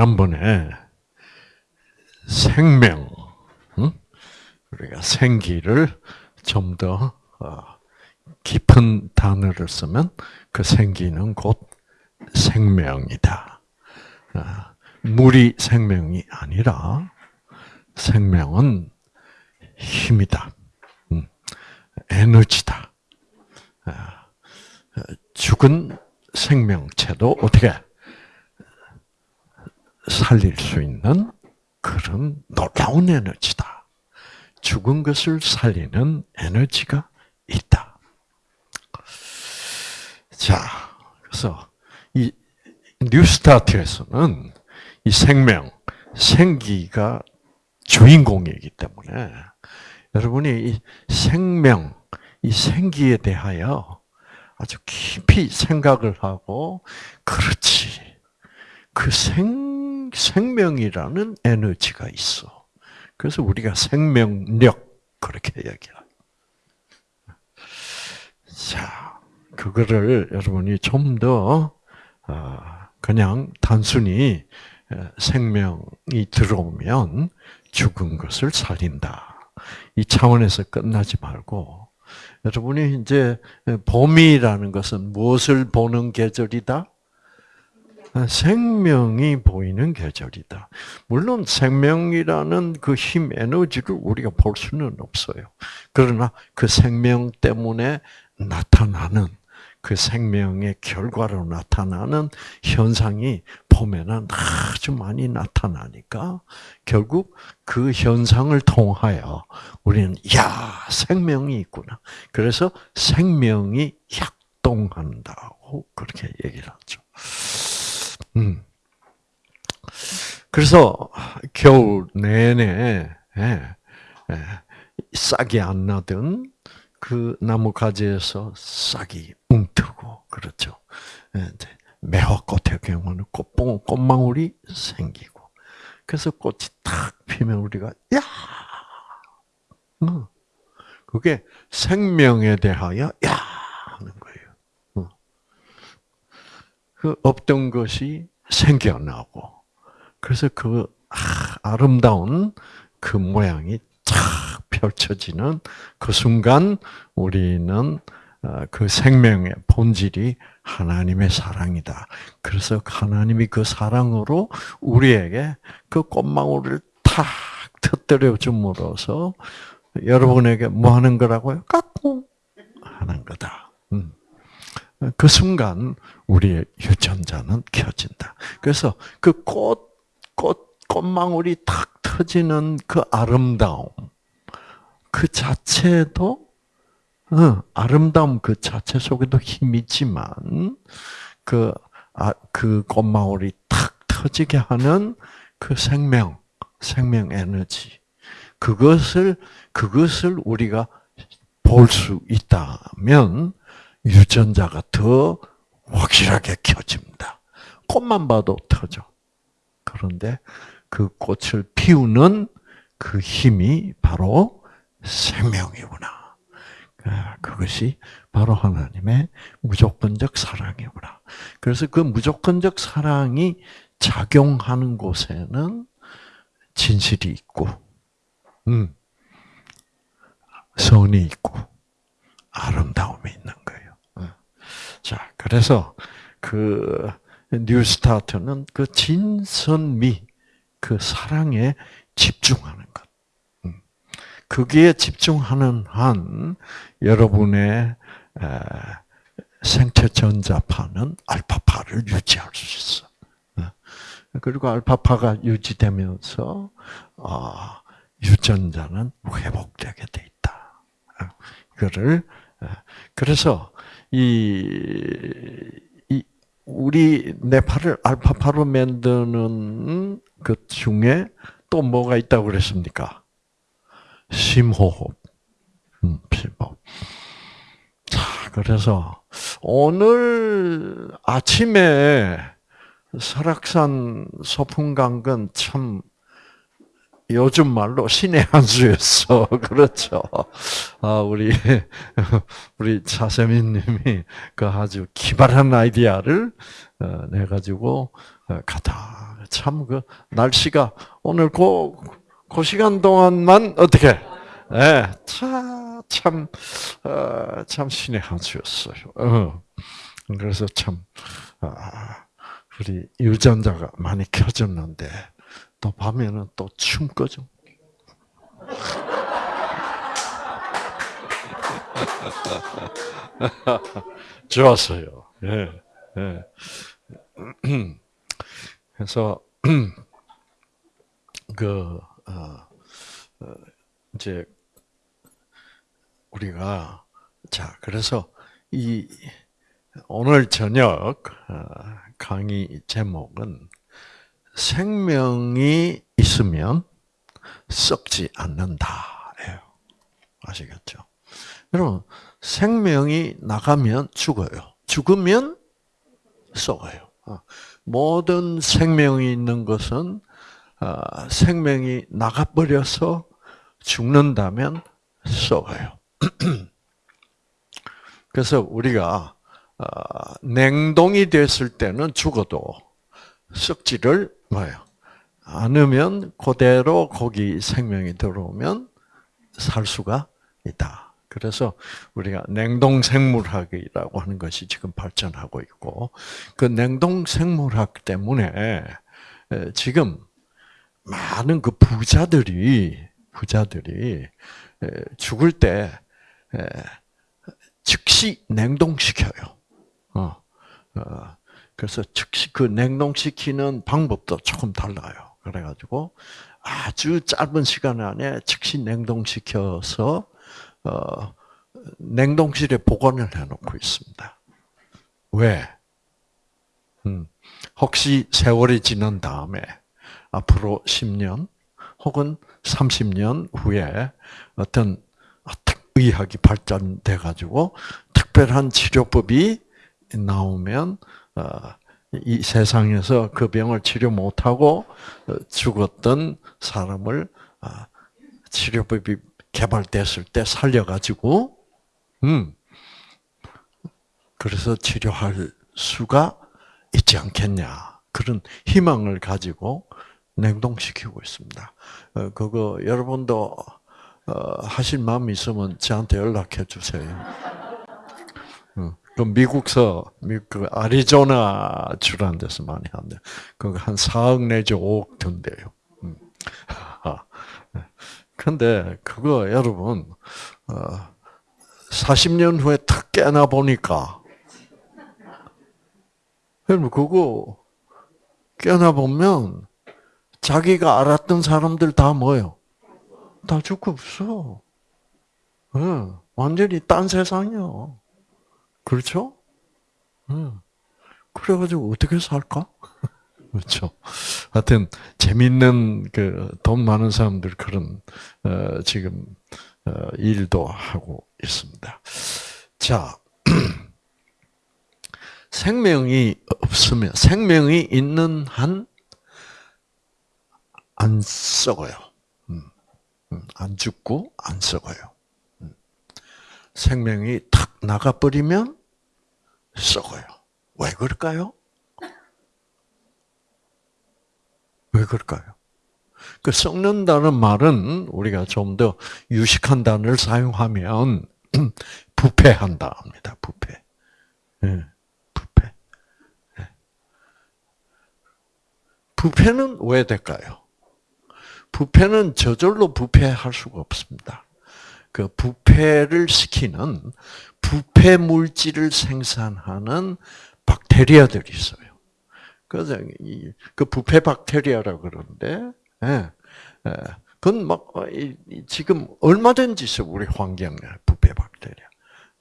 지난번에 생명, 응? 우리가 생기를 좀더 어, 깊은 단어를 쓰면 그 생기는 곧 생명이다. 아, 물이 생명이 아니라 생명은 힘이다. 음, 에너지다. 아, 죽은 생명체도 어떻게 살릴 수 있는 그런 놀라운 에너지다. 죽은 것을 살리는 에너지가 있다. 자, 그래서 이 뉴스타트에서는 이 생명, 생기가 주인공이기 때문에 여러분이 이 생명, 이 생기에 대하여 아주 깊이 생각을 하고 그렇지. 그 생, 생명이라는 에너지가 있어. 그래서 우리가 생명력 그렇게 얘기해요. 자, 그거를 여러분이 좀더 어, 그냥 단순히 생명이 들어오면 죽은 것을 살린다. 이 차원에서 끝나지 말고 여러분이 이제 봄이라는 것은 무엇을 보는 계절이다? 생명이 보이는 계절이다. 물론 생명이라는 그 힘, 에너지를 우리가 볼 수는 없어요. 그러나 그 생명 때문에 나타나는 그 생명의 결과로 나타나는 현상이 봄에는 아주 많이 나타나니까 결국 그 현상을 통하여 우리는 야 생명이 있구나. 그래서 생명이 약동한다고 그렇게 얘기를 하죠. 음. 그래서 겨울 내내 예, 예, 싹이 안 나던 그 나무 가지에서 싹이 웅트고 그렇죠. 예, 매화꽃의 경우는 꽃봉 꽃망울이 생기고 그래서 꽃이 탁 피면 우리가 야 어, 그게 생명에 대하여 야 하는 거예요. 어. 그 없던 것이 생겨나고 그래서 그 아, 름다운그 모양이 탁 펼쳐지는 그 순간 우리는 어, 그 생명의 본질이 하나님의 사랑이다. 그래서 하나님이 그 사랑으로 우리에게 그 꽃망울을 탁 터뜨려 줌으로써 여러분에게 뭐 하는 거라고요? 깎고 하는 거다. 음. 그 순간 우리의 유전자는 켜진다. 그래서 그 꽃, 꽃, 꽃망울이 탁 터지는 그 아름다움, 그 자체도 어, 아름다움 그 자체 속에도 힘이 있지만 그, 아, 그 꽃마을이 탁 터지게 하는 그 생명, 생명 에너지. 그것을, 그것을 우리가 볼 수 있다면 유전자가 더 확실하게 켜집니다. 꽃만 봐도 터져. 그런데 그 꽃을 피우는 그 힘이 바로 생명이구나. 아, 그것이 바로 하나님의 무조건적 사랑이구나. 그래서 그 무조건적 사랑이 작용하는 곳에는 진실이 있고, 음, 선이 있고. 자, 그래서 그 뉴스타트는 그 진선미, 그 사랑에 집중하는 것. 거기에 집중하는 한 여러분의 생체 전자파는 알파파를 유지할 수 있어. 어. 그리고 알파파가 유지되면서 아, 유전자는 회복되게 돼 있다. 어. 이거를 그래서 이, 이 우리 뇌파를 알파파로 만드는 것 중에 또 뭐가 있다고 그랬습니까? 심호흡. 음, 심호흡. 자, 그래서 오늘 아침에 설악산 소풍강은 참 요즘 말로 신의 한 수였어. 그렇죠. 아, 우리, 우리 차세민 님이 그 아주 기발한 아이디어를 어, 내가지고 어, 가다. 참 그 날씨가 오늘 그, 그 시간 동안만 어떻게 예, 참, 참, 어, 참 신의 한 수였어요. 어. 그래서 참, 아, 우리 유전자가 많이 켜졌는데, 또 밤에는 또 춤 꺼져. 좋았어요. 예, 예. 그래서, 그, 어, 어, 이제, 우리가, 자, 그래서 이, 오늘 저녁 어, 강의 제목은 생명이 있으면 썩지 않는다예요. 아시겠죠? 여러분 생명이 나가면 죽어요. 죽으면 썩어요. 어, 모든 생명이 있는 것은 어, 생명이 나가버려서 죽는다면 썩어요. 그래서 우리가 어, 냉동이 됐을 때는 죽어도 썩지를 뭐요 않으면 그대로 거기 생명이 들어오면 살 수가 있다. 그래서 우리가 냉동 생물학이라고 하는 것이 지금 발전하고 있고 그 냉동 생물학 때문에 지금 많은 그 부자들이 부자들이 죽을 때 즉시 냉동시켜요. 어, 어, 그래서 즉시 그 냉동시키는 방법도 조금 달라요. 그래가지고 아주 짧은 시간 안에 즉시 냉동시켜서 어, 냉동실에 보관을 해놓고 있습니다. 왜? 음, 혹시 세월이 지난 다음에 앞으로 10년 혹은 30년 후에 어떤 의학이 발전돼 가지고 특별한 치료법이 나오면 어, 이 세상에서 그 병을 치료 못하고 어, 죽었던 사람을 어, 치료법이 개발됐을 때 살려가지고, 음, 그래서 치료할 수가 있지 않겠냐. 그런 희망을 가지고 냉동시키고 있습니다. 그거 여러분도 하실 마음 있으면 저한테 연락해 주세요. 그 미국서 그 아리조나 주라는 데서 많이 한대. 그한 4억 내지 5억 든대요. 음. 근데 그거 여러분 40년 후에 탁 깨나 보니까 여러분 그거 깨나 보면 자기가 알았던 사람들 다 뭐요? 다 죽고 없어. 완전히 딴 세상이요. 그렇죠? 음. 그래가지고 어떻게 살까? 그렇죠. 하여튼 재밌는 그 돈 많은 사람들 그런 어, 지금 어, 일도 하고 있습니다. 자, 생명이 없으면 생명이 있는 한 안 썩어요. 음, 음, 안 죽고 안 썩어요. 음. 생명이 탁 나가버리면 썩어요. 왜 그럴까요? 왜 그럴까요? 그 썩는다는 말은 우리가 좀 더 유식한 단어를 사용하면 부패한다 합니다. 부패. 네, 부패. 네. 부패는 왜 될까요? 부패는 저절로 부패할 수가 없습니다. 그 부패를 시키는 부패 물질을 생산하는 박테리아들이 있어요. 그래서 그 부패 박테리아라 그러는데, 예, 예, 그건 막 어, 지금 얼마든지 있어 우리 환경에 부패 박테리아.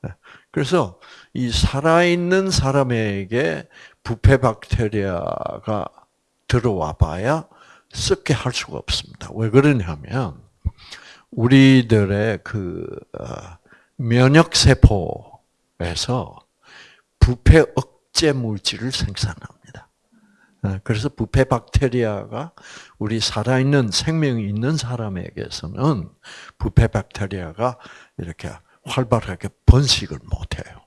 예, 그래서 이 살아있는 사람에게 부패 박테리아가 들어와 봐야 썩게 할 수가 없습니다. 왜 그러냐면 우리들의 그 어, 면역 세포에서 부패 억제 물질을 생산합니다. 어, 그래서 부패 박테리아가 우리 살아있는 생명이 있는 사람에게서는 부패 박테리아가 이렇게 활발하게 번식을 못해요.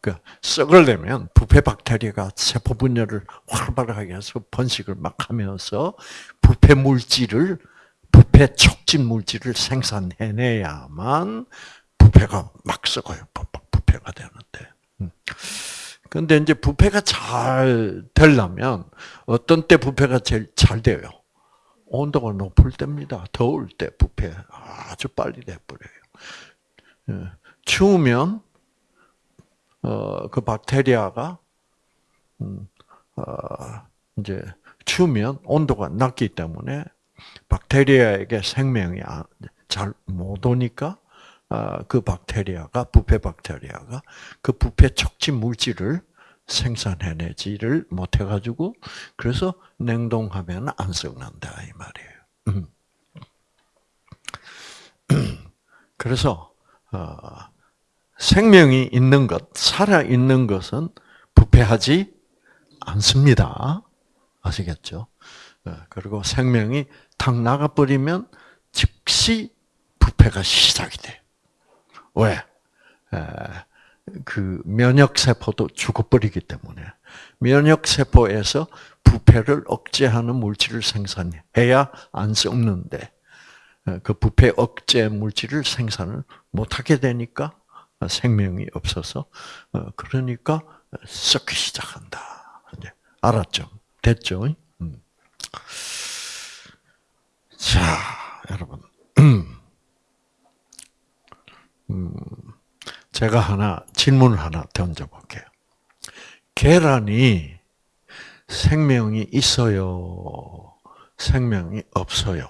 그 썩으려면 부패 박테리아가 세포 분열을 활발하게 해서 번식을 막 하면서 부패 물질을 부패 촉진 물질을 생산해내야만 부패가 막 썩어요. 부패가 되는데. 음. 근데 이제 부패가 잘 되려면 어떤 때 부패가 제일 잘 돼요? 온도가 높을 때입니다. 더울 때 부패 아주 빨리 돼버려요. 예. 추우면 어, 그 박테리아가 음, 어, 이제 추우면 온도가 낮기 때문에 박테리아에게 생명이 잘 못 오니까 아, 그 박테리아가 부패 박테리아가 그 부패 촉진 물질을 생산해내지를 못해가지고 그래서 냉동하면 안 썩는다 이 말이에요. 음. 그래서 어, 생명이 있는 것, 살아 있는 것은 부패하지 않습니다. 아시겠죠? 어, 그리고 생명이 탁 나가버리면 즉시 부패가 시작이 돼. 왜? 그 면역 세포도 죽어버리기 때문에 면역 세포에서 부패를 억제하는 물질을 생산해야 안 썩는데 그 부패 억제 물질을 생산을 못하게 되니까 생명이 없어서 어, 그러니까 썩기 시작한다. 알았죠? 됐죠? 음. 자, 여러분. 음, 제가 하나, 질문을 하나 던져볼게요. 계란이 생명이 있어요? 생명이 없어요?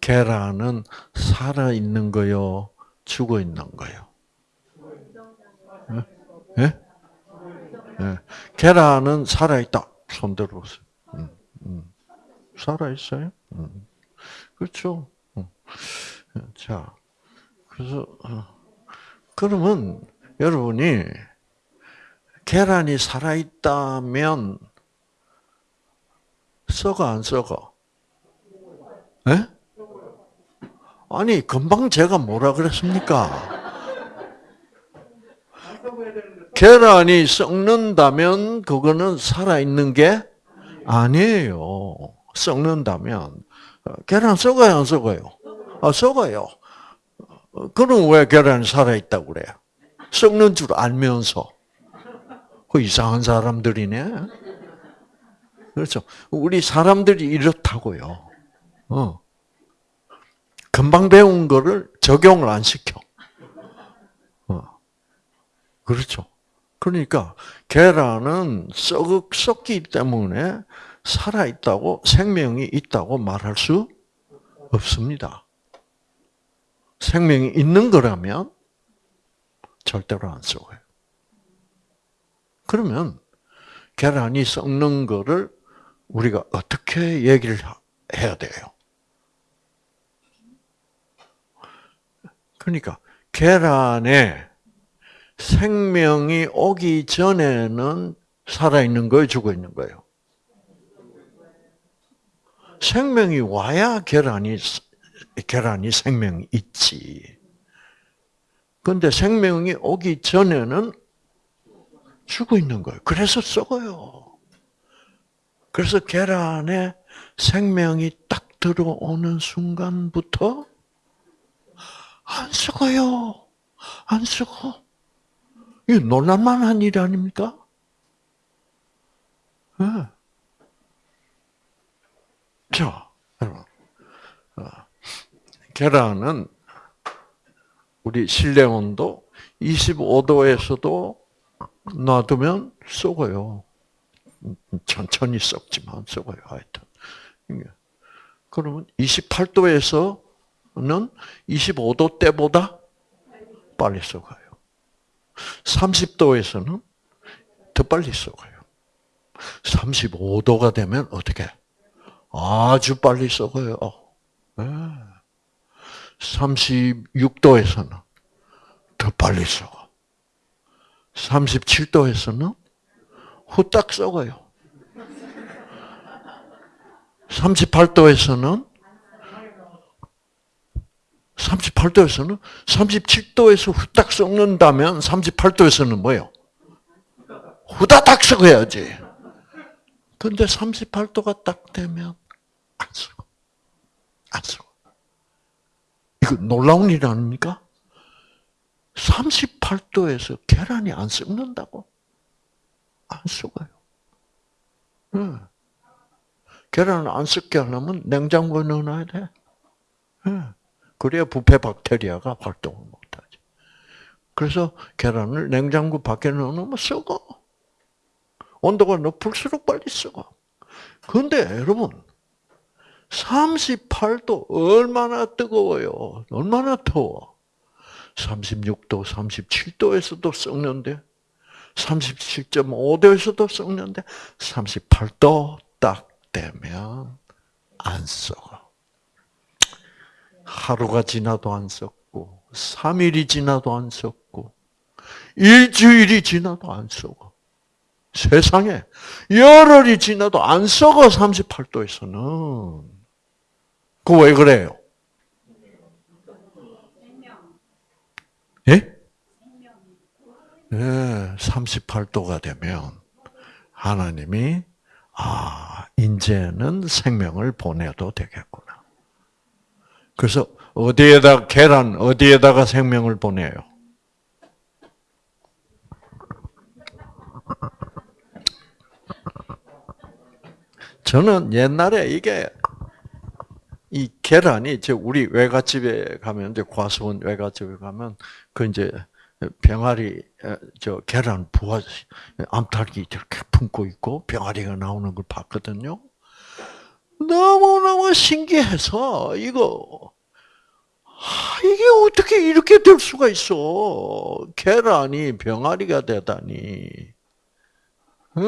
계란은 살아 있는 거요? 죽어 있는 거요? 예? 예. 계란은 살아 있다. 손 들어보세요. 음, 음. 살아 있어요? 음. 그렇죠. 음. 자, 그래서, 어. 그러면 여러분이 계란이 살아 있다면 썩어 안 썩어? 예? 아니 금방 제가 뭐라 그랬습니까? 계란이 썩는다면 그거는 살아있는 게 아니에요. 썩는다면 계란 썩어요 안 썩어요? 아, 썩어요. 그럼 왜 계란이 살아있다고 그래요? 썩는 줄 알면서. 그 이상한 사람들이네. 그렇죠. 우리 사람들이 이렇다고요. 어. 금방 배운 거를 적용을 안 시켜. 어. 그렇죠. 그러니까 계란은 썩, 썩기 때문에 살아있다고 생명이 있다고 말할 수 없습니다. 생명이 있는 거라면 절대로 안 썩어요. 그러면 계란이 썩는 거를 우리가 어떻게 얘기를 해야 돼요? 그러니까 계란에 생명이 오기 전에는 살아있는 거예요? 죽어있는 거예요? 생명이 와야 계란이, 계란이 생명이 있지. 근데 생명이 오기 전에는 죽어 있는 거예요. 그래서 썩어요. 그래서 계란에 생명이 딱 들어오는 순간부터 안 썩어요. 안 썩어. 이 놀랄만한 일 아닙니까? 네. 자, 계란은 우리 실내 온도 25도에서도 놔두면 썩어요. 천천히 썩지만 썩어요, 하여튼. 그러면 28도에서는 25도 때보다 빨리 썩어요. 30도에서는 더 빨리 썩어요. 35도가 되면 어떻게? 아주 빨리 썩어요. 네. 36도에서는 더 빨리 썩어. 37도에서는 후딱 썩어요. 38도에서는 38도에서는 37도에서 후딱 썩는다면 38도에서는 뭐예요? 후다닥 썩어야지. 근데 38도가 딱 되면 안 썩어. 안 썩어. 이거 놀라운 일 아닙니까? 38도에서 계란이 안 썩는다고? 안 썩어요. 네. 계란을 안 썩게 하려면 냉장고에 넣어놔야 돼. 네. 그래야 부패 박테리아가 활동을 못하지. 그래서 계란을 냉장고 밖에 넣어놓으면 썩어. 온도가 높을수록 빨리 썩어. 근데 여러분, 38도 얼마나 뜨거워요. 얼마나 더워. 36도, 37도에서도 썩는데, 37.5도에서도 썩는데, 38도 딱 되면 안 썩어. 하루가 지나도 안 썩고, 3일이 지나도 안 썩고, 일주일이 지나도 안 썩어. 세상에 열흘이 지나도 안 썩어 38도에서는. 그왜 그래요? 예? 예, 38도가 되면 하나님이 아, 이제는 생명을 보내도 되겠구나. 그래서 어디에다 계란 어디에다가 생명을 보내요? 저는 옛날에 이게 이 계란이 이제 우리 외갓집에 가면 이제 과수원 외갓집에 가면 그 이제 병아리 저 계란 부화 암탉이 이렇게 품고 있고 병아리가 나오는 걸 봤거든요. 너무 너무 신기해서 이거 아, 이게 어떻게 이렇게 될 수가 있어? 계란이 병아리가 되다니. 네.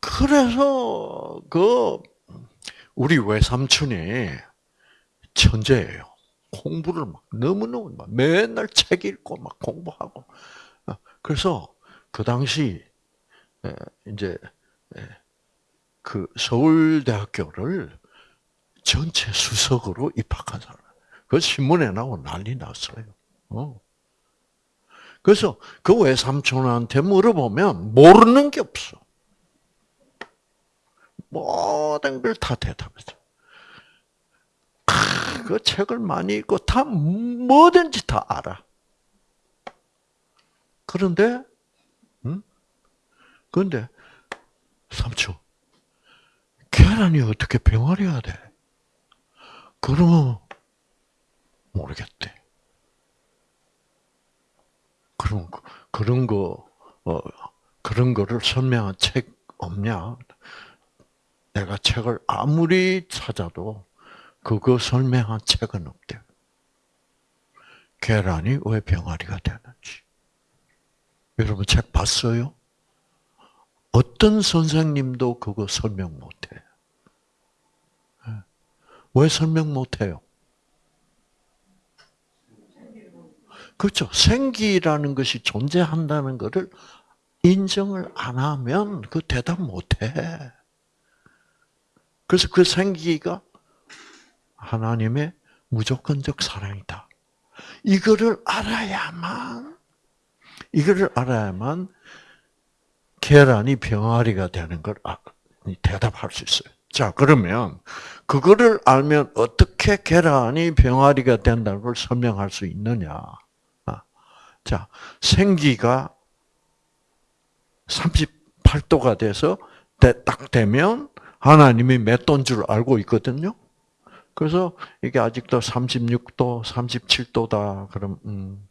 그래서 그 우리 외삼촌이 천재예요. 공부를 막 너무너무 막 맨날 책 읽고 막 공부하고. 그래서 그 당시 이제 그 서울대학교를 전체 수석으로 입학한 사람. 그 신문에 나오고 난리 났어요. 어. 그래서 그 외삼촌한테 물어보면 모르는 게 없어. 모든 걸 다 대답했어. 그 책을 많이 읽고 다 뭐든지 다 알아. 그런데, 응? 그런데, 삼촌, 계란이 어떻게 병아리가 돼? 그러면, 모르겠대. 그럼, 그런 거, 어, 그런 거를 설명한 책 없냐? 내가 책을 아무리 찾아도 그거 설명한 책은 없대. 계란이 왜 병아리가 되는지. 여러분 책 봤어요? 어떤 선생님도 그거 설명 못해. 예. 왜 설명 못해요? 그렇죠. 생기라는 것이 존재한다는 것을 인정을 안 하면 그 대답 못해. 그래서 그 생기가 하나님의 무조건적 사랑이다. 이거를 알아야만, 이거를 알아야만 계란이 병아리가 되는 걸 아, 대답할 수 있어요. 자, 그러면 그거를 알면 어떻게 계란이 병아리가 된다는 걸 설명할 수 있느냐? 아, 자, 생기가 38도가 돼서 딱 되면 하나님이 몇 도인 줄 알고 있거든요. 그래서 이게 아직도 36도, 37도다. 그럼 음,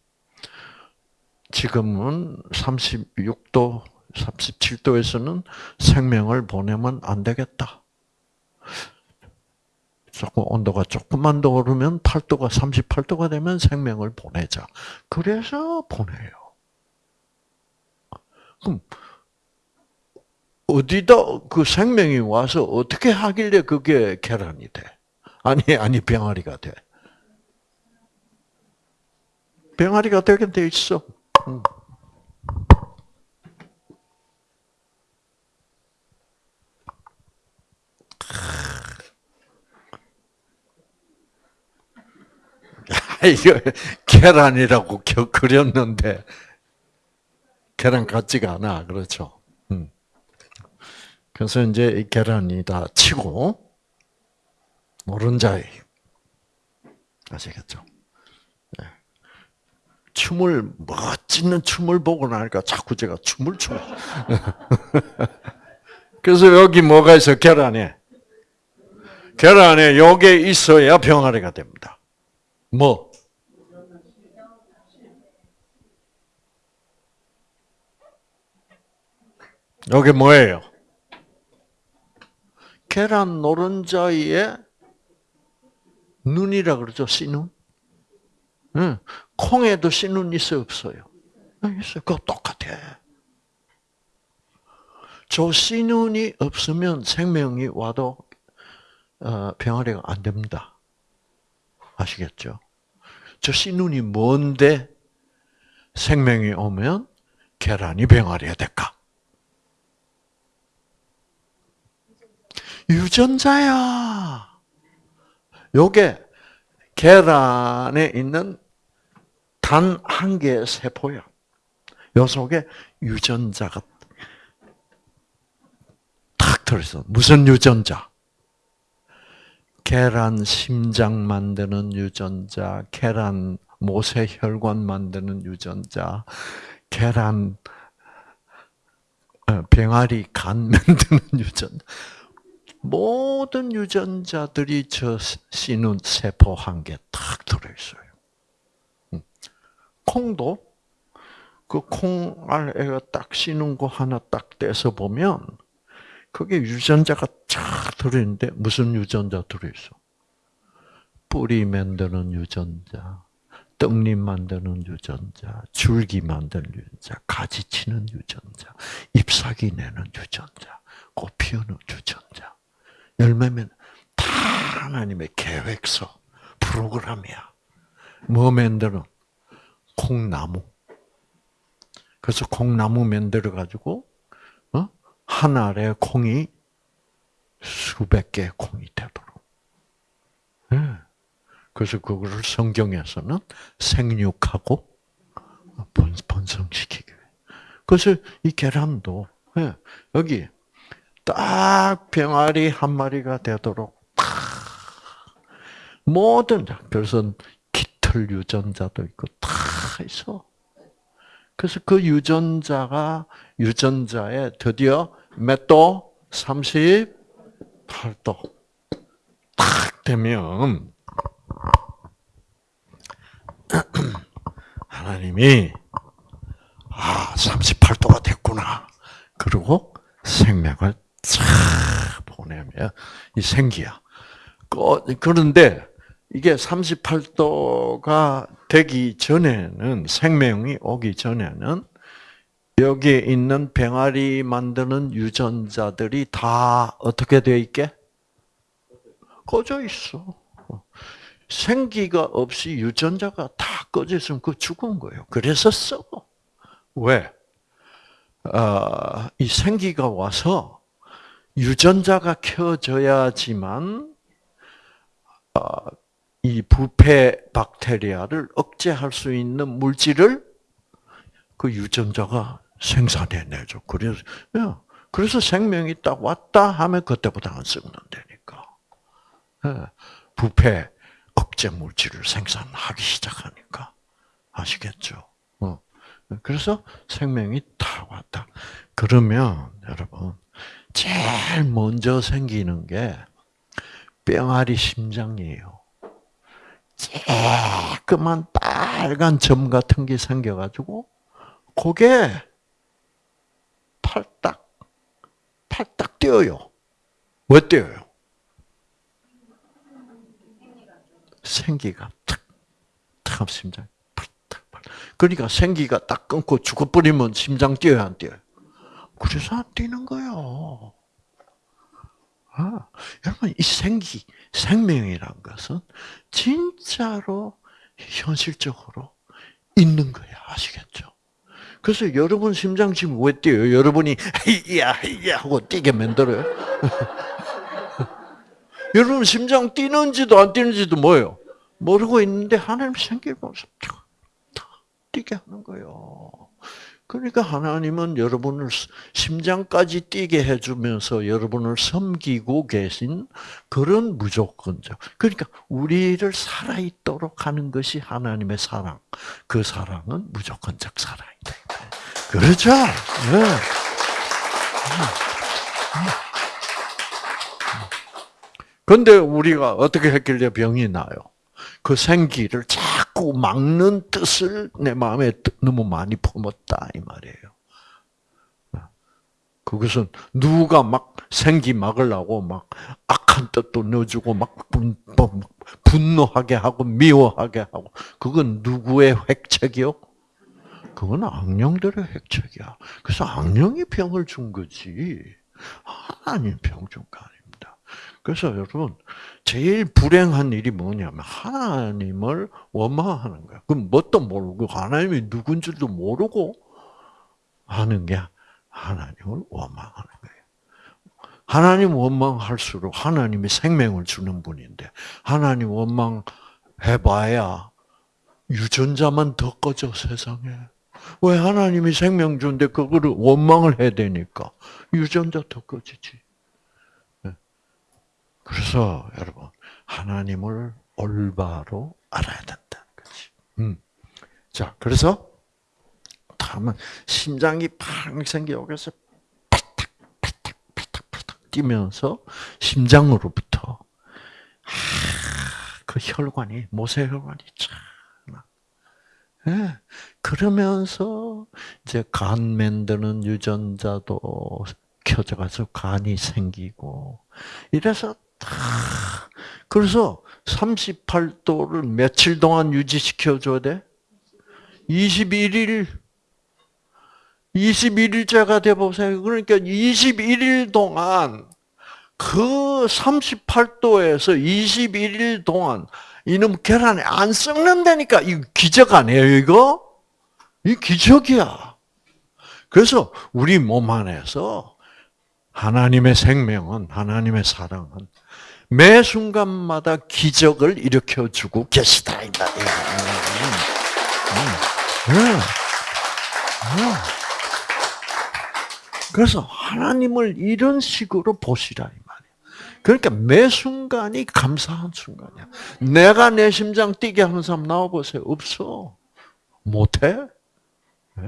지금은 36도, 37도에서는 생명을 보내면 안 되겠다. 조금 온도가 조금만 더 오르면 8도가 38도가 되면 생명을 보내자. 그래서 보내요. 그럼 어디다 그 생명이 와서 어떻게 하길래 그게 계란이 돼? 아니 아니 병아리가 돼. 병아리가 되게 돼 있어. 응. 이거 계란이라고 그렸는데 계란 같지가 않아. 그렇죠. 음. 그래서 이제 이 계란이 다 치고 노른자에 아시겠죠? 네. 춤을 멋지는 춤을 보고 나니까 자꾸 제가 춤을 춰. 그래서 여기 뭐가 있어 계란에 계란에 요게 있어야 병아리가 됩니다. 뭐? 요게 뭐예요? 계란 노른자에 눈이라 그러죠, 씨눈. 응. 콩에도 씨눈 있어요, 없어요? 있어요. 그거 똑같아. 저 씨눈이 없으면 생명이 와도 어, 병아리가 안 됩니다. 아시겠죠? 저 씨눈이 뭔데 생명이 오면 계란이 병아리가 될까? 유전자야. 요게 계란에 있는 단 한 개의 세포야. 요 속에 유전자가 탁 들어있어. 무슨 유전자? 계란 심장 만드는 유전자, 계란 모세 혈관 만드는 유전자, 계란 어, 병아리 간 만드는 유전자. 모든 유전자들이 저 씨눈 세포 한 개 탁 들어있어요. 음. 콩도 그 콩알애가 딱 씌는 거 하나 딱 떼서 보면 그게 유전자가 쫙 들어있는데 무슨 유전자 들어있어? 뿌리 만드는 유전자, 떡잎 만드는 유전자, 줄기 만드는 유전자, 가지 치는 유전자, 잎사귀 내는 유전자, 꽃 피우는 유전자. 열매면 다 하나님의 계획서, 프로그램이야. 뭐 만들어? 콩나무. 그래서 콩나무 만들어 가지고 어? 한 알에 콩이 수백 개의 콩이 되도록. 네. 그래서 그거를 성경에서는 생육하고 번성시키기 위해. 그래서 이 계란도 네. 여기 딱 병아리 한 마리가 되도록 딱 모든 그래서 깃털 유전자도 있고 다 있어. 그래서 그 유전자가 유전자에 드디어 몇 도? 38도 딱 되면 하나님이 아 38도가 됐구나. 그리고 생명을 쫙 보내면 이 생기야. 그런데 이게 38도가 되기 전에는 생명이 오기 전에는 여기에 있는 병아리 만드는 유전자들이 다 어떻게 되어 있게? 꺼져 있어. 생기가 없이 유전자가 다 꺼져 있으면 그 죽은 거예요. 그래서 써. 왜? 어, 이 생기가 와서 유전자가 켜져야지만 어, 이 부패 박테리아를 억제할 수 있는 물질을 그 유전자가 생산해내죠. 그래서 그래서 생명이 딱 왔다 하면 그때부터 안 썩는다니까. 예, 부패 억제 물질을 생산하기 시작하니까 아시겠죠? 어. 그래서 생명이 다 왔다. 그러면 여러분 제일 먼저 생기는 게 뿅아리 심장이에요. 쬐끄만 빨간 점 같은 게 생겨가지고 그게 팔딱 팔딱 뛰어요. 왜 뛰어요? 생기가 탁, 탁 심장. 그러니까 생기가 딱 끊고 죽어버리면 심장 뛰어야 안 뛰어요? 그래서 안 뛰는 거예요. 아, 여러분 이 생기, 생명이란 것은 진짜로 현실적으로 있는 거야. 아시겠죠? 그래서 여러분 심장 지금 왜 뛰어요? 여러분이 헤이야 헤이야 하고 뛰게 만들어요. 여러분 심장 뛰는지도 안 뛰는지도 뭐예요? 모르고 있는데 하나님 생기면서 뛰게 하는 거예요. 그러니까 하나님은 여러분을 심장까지 뛰게 해주면서 여러분을 섬기고 계신 그런 무조건적. 그러니까 우리를 살아있도록 하는 것이 하나님의 사랑. 그 사랑은 무조건적 사랑이다. 그렇죠? 네. 근데 우리가 어떻게 했길래 병이 나요? 그 생기를 자꾸 막는 뜻을 내 마음에 너무 많이 품었다 이 말이에요. 그것은 누가 막 생기 막으려고 막 악한 뜻도 넣어주고 막 분, 뭐, 분노하게 하고 미워하게 하고 그건 누구의 획책이요? 그건 악령들의 획책이야. 그래서 악령이 병을 준 거지 하나님 병준 거 아니야. 그래서 여러분 제일 불행한 일이 뭐냐면 하나님을 원망하는 거야. 그럼 뭣도 모르고 하나님이 누군 줄도 모르고 하는 게 하나님을 원망하는 거예요. 하나님 원망할수록 하나님이 생명을 주는 분인데 하나님 원망해봐야 유전자만 더 꺼져 세상에. 왜 하나님이 생명 주는데 그거를 원망을 해야 되니까 유전자 더 꺼지지. 그래서 여러분 하나님을 올바로 알아야 된다. 그렇지. 음. 자, 그래서 다음은 심장이 팡 생겨 여기서 파탁 파탁 파탁 파탁 뛰면서 심장으로부터 아, 그 혈관이 모세혈관이 참 예. 그러면서 이제 간 만드는 유전자도 켜져가지고 간이 생기고 이래서 그래서 38도를 며칠 동안 유지시켜줘야 돼? 21일, 21일째가 돼보세요. 그러니까 21일 동안 그 38도에서 21일 동안 이놈 계란이 안 썩는다니까. 이 기적 아니에요, 이거? 이 기적이야. 그래서 우리 몸 안에서 하나님의 생명은, 하나님의 사랑은 매 순간마다 기적을 일으켜 주고 계시다. 이 말이에요. 음, 음, 음. 그래서 하나님을 이런 식으로 보시라 이 말이에요. 그러니까 매 순간이 감사한 순간이야. 내가 내 심장 뛰게 하는 사람 나와 보세요. 없어. 못해. 네.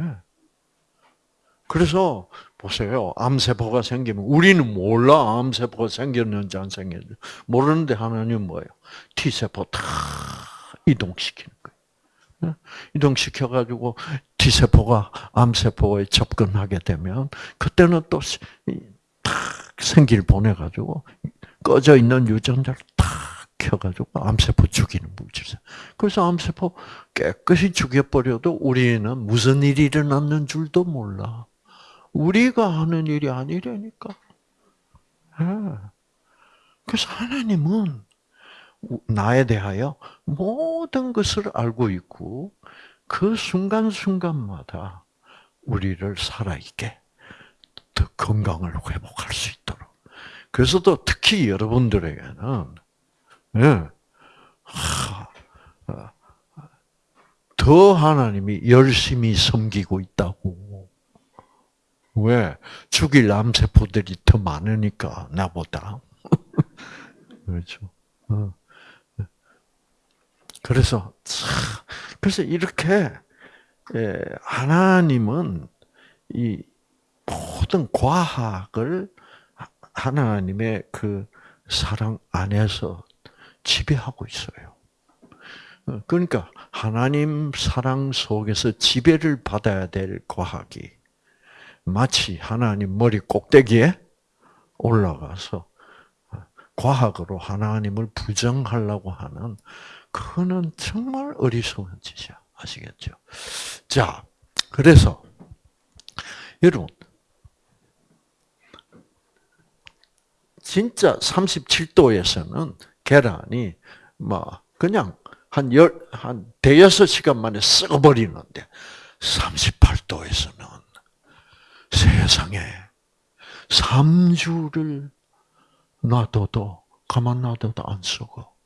그래서 보세요. 암세포가 생기면 우리는 몰라 암세포가 생겼는지 안 생겼는지 모르는데 하나님 뭐예요? T세포 다 이동시키는 거예요. 이동시켜 가지고 T세포가 암세포에 접근하게 되면 그때는 또 생기를 보내 가지고 꺼져 있는 유전자를 탁 켜가지고 암세포 죽이는 물질. 그래서 암세포 깨끗이 죽여버려도 우리는 무슨 일이 일어났는 줄도 몰라. 우리가 하는 일이 아니라니까. 예. 그래서 하나님은 나에 대하여 모든 것을 알고 있고 그 순간순간마다 우리를 살아있게 더 건강을 회복할 수 있도록. 그래서 또 특히 여러분들에게는 예, 어, 더 하나님이 열심히 섬기고 있다고 왜? 죽일 암세포들이 더 많으니까, 나보다. 그렇죠. 어. 그래서, 그래서 이렇게, 예, 하나님은 이 모든 과학을 하나님의 그 사랑 안에서 지배하고 있어요. 어, 그러니까 하나님 사랑 속에서 지배를 받아야 될 과학이 마치 하나님 머리 꼭대기에 올라가서 과학으로 하나님을 부정하려고 하는 그거는 정말 어리석은 짓이야. 아시겠죠? 자, 그래서 여러분 진짜 37도에서는 계란이 뭐 그냥 한 열, 한 대여섯 시간 만에 썩어버리는데 38도에서는 세상에 3주를 놔둬도 가만 놔둬도 안 썩어.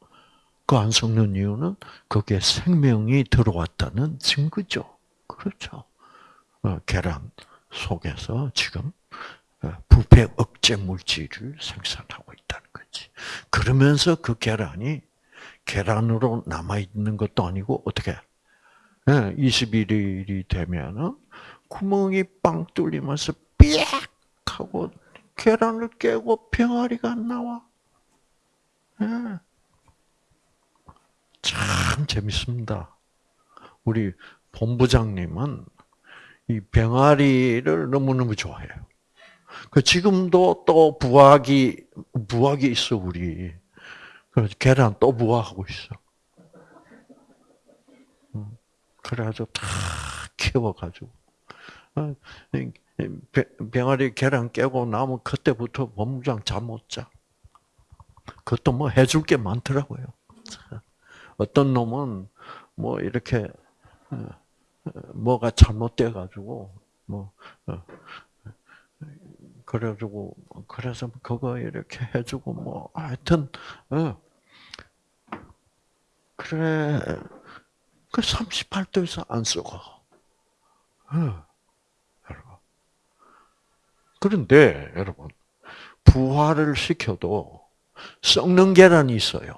그 안 썩는 이유는 거기에 생명이 들어왔다는 증거죠. 그렇죠. 어, 계란 속에서 지금 어, 부패 억제 물질을 생산하고 있다는 거지. 그러면서 그 계란이 계란으로 남아 있는 것도 아니고 어떻게? 21일이 되면은 구멍이 빵 뚫리면서 삐약 하고 계란을 깨고 병아리가 나와. 참 재밌습니다. 우리 본부장님은 이 병아리를 너무너무 좋아해요. 그 지금도 또 부학이 부학이 있어 우리. 그래서 계란 또 부화하고 있어. 음, 그래가지고 다 키워가지고 어, 병아리 계란 깨고 나면 그때부터 본부장 잠 못 자. 그것도 뭐 해줄 게 많더라고요. 어떤 놈은 뭐 이렇게 어, 뭐가 잘못돼 가지고 뭐 어, 그래가지고 그래서 그거 이렇게 해주고 뭐 하여튼 어. 그래 그 38도에서 안 썩어. 어. 그런데 여러분 부화를 시켜도 썩는 계란이 있어요.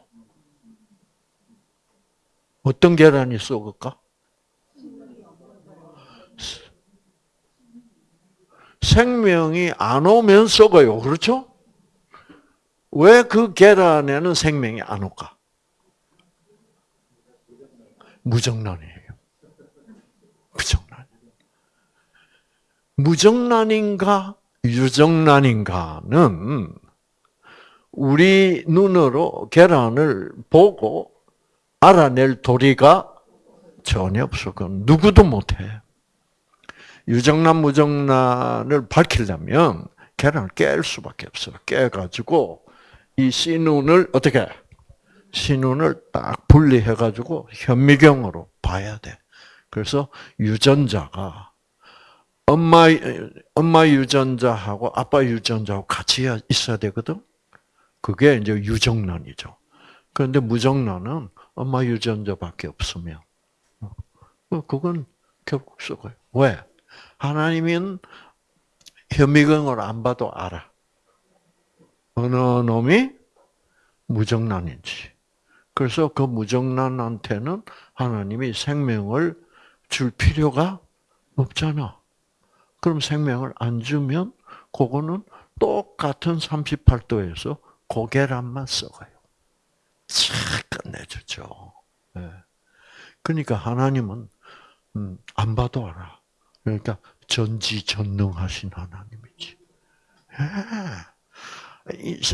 어떤 계란이 썩을까? 생명이 안 오면 썩어요. 그렇죠? 왜 그 계란에는 생명이 안 올까? 무정란이에요. 무정란. 무정란인가 유정란인가는 우리 눈으로 계란을 보고 알아낼 도리가 전혀 없어. 그건 누구도 못해. 유정란, 무정란을 밝히려면 계란을 깰 수밖에 없어. 깨가지고 이 씨눈을 어떻게 씨눈을 딱 분리해가지고 현미경으로 봐야 돼. 그래서 유전자가 엄마 엄마 유전자하고 아빠 유전자하고 같이 있어야 되거든. 그게 이제 유정란이죠. 그런데 무정란은 엄마 유전자밖에 없으면 어, 그건 결국 썩어요. 왜? 하나님은 현미경을 안 봐도 알아. 어느 놈이 무정란인지. 그래서 그 무정란한테는 하나님이 생명을 줄 필요가 없잖아. 그럼 생명을 안 주면 그거는 똑같은 38도에서 고계란만 썩어요. 싹 끝내주죠. 네. 그러니까 하나님은 음, 안 봐도 알아. 그러니까 전지전능하신 하나님이지. 예.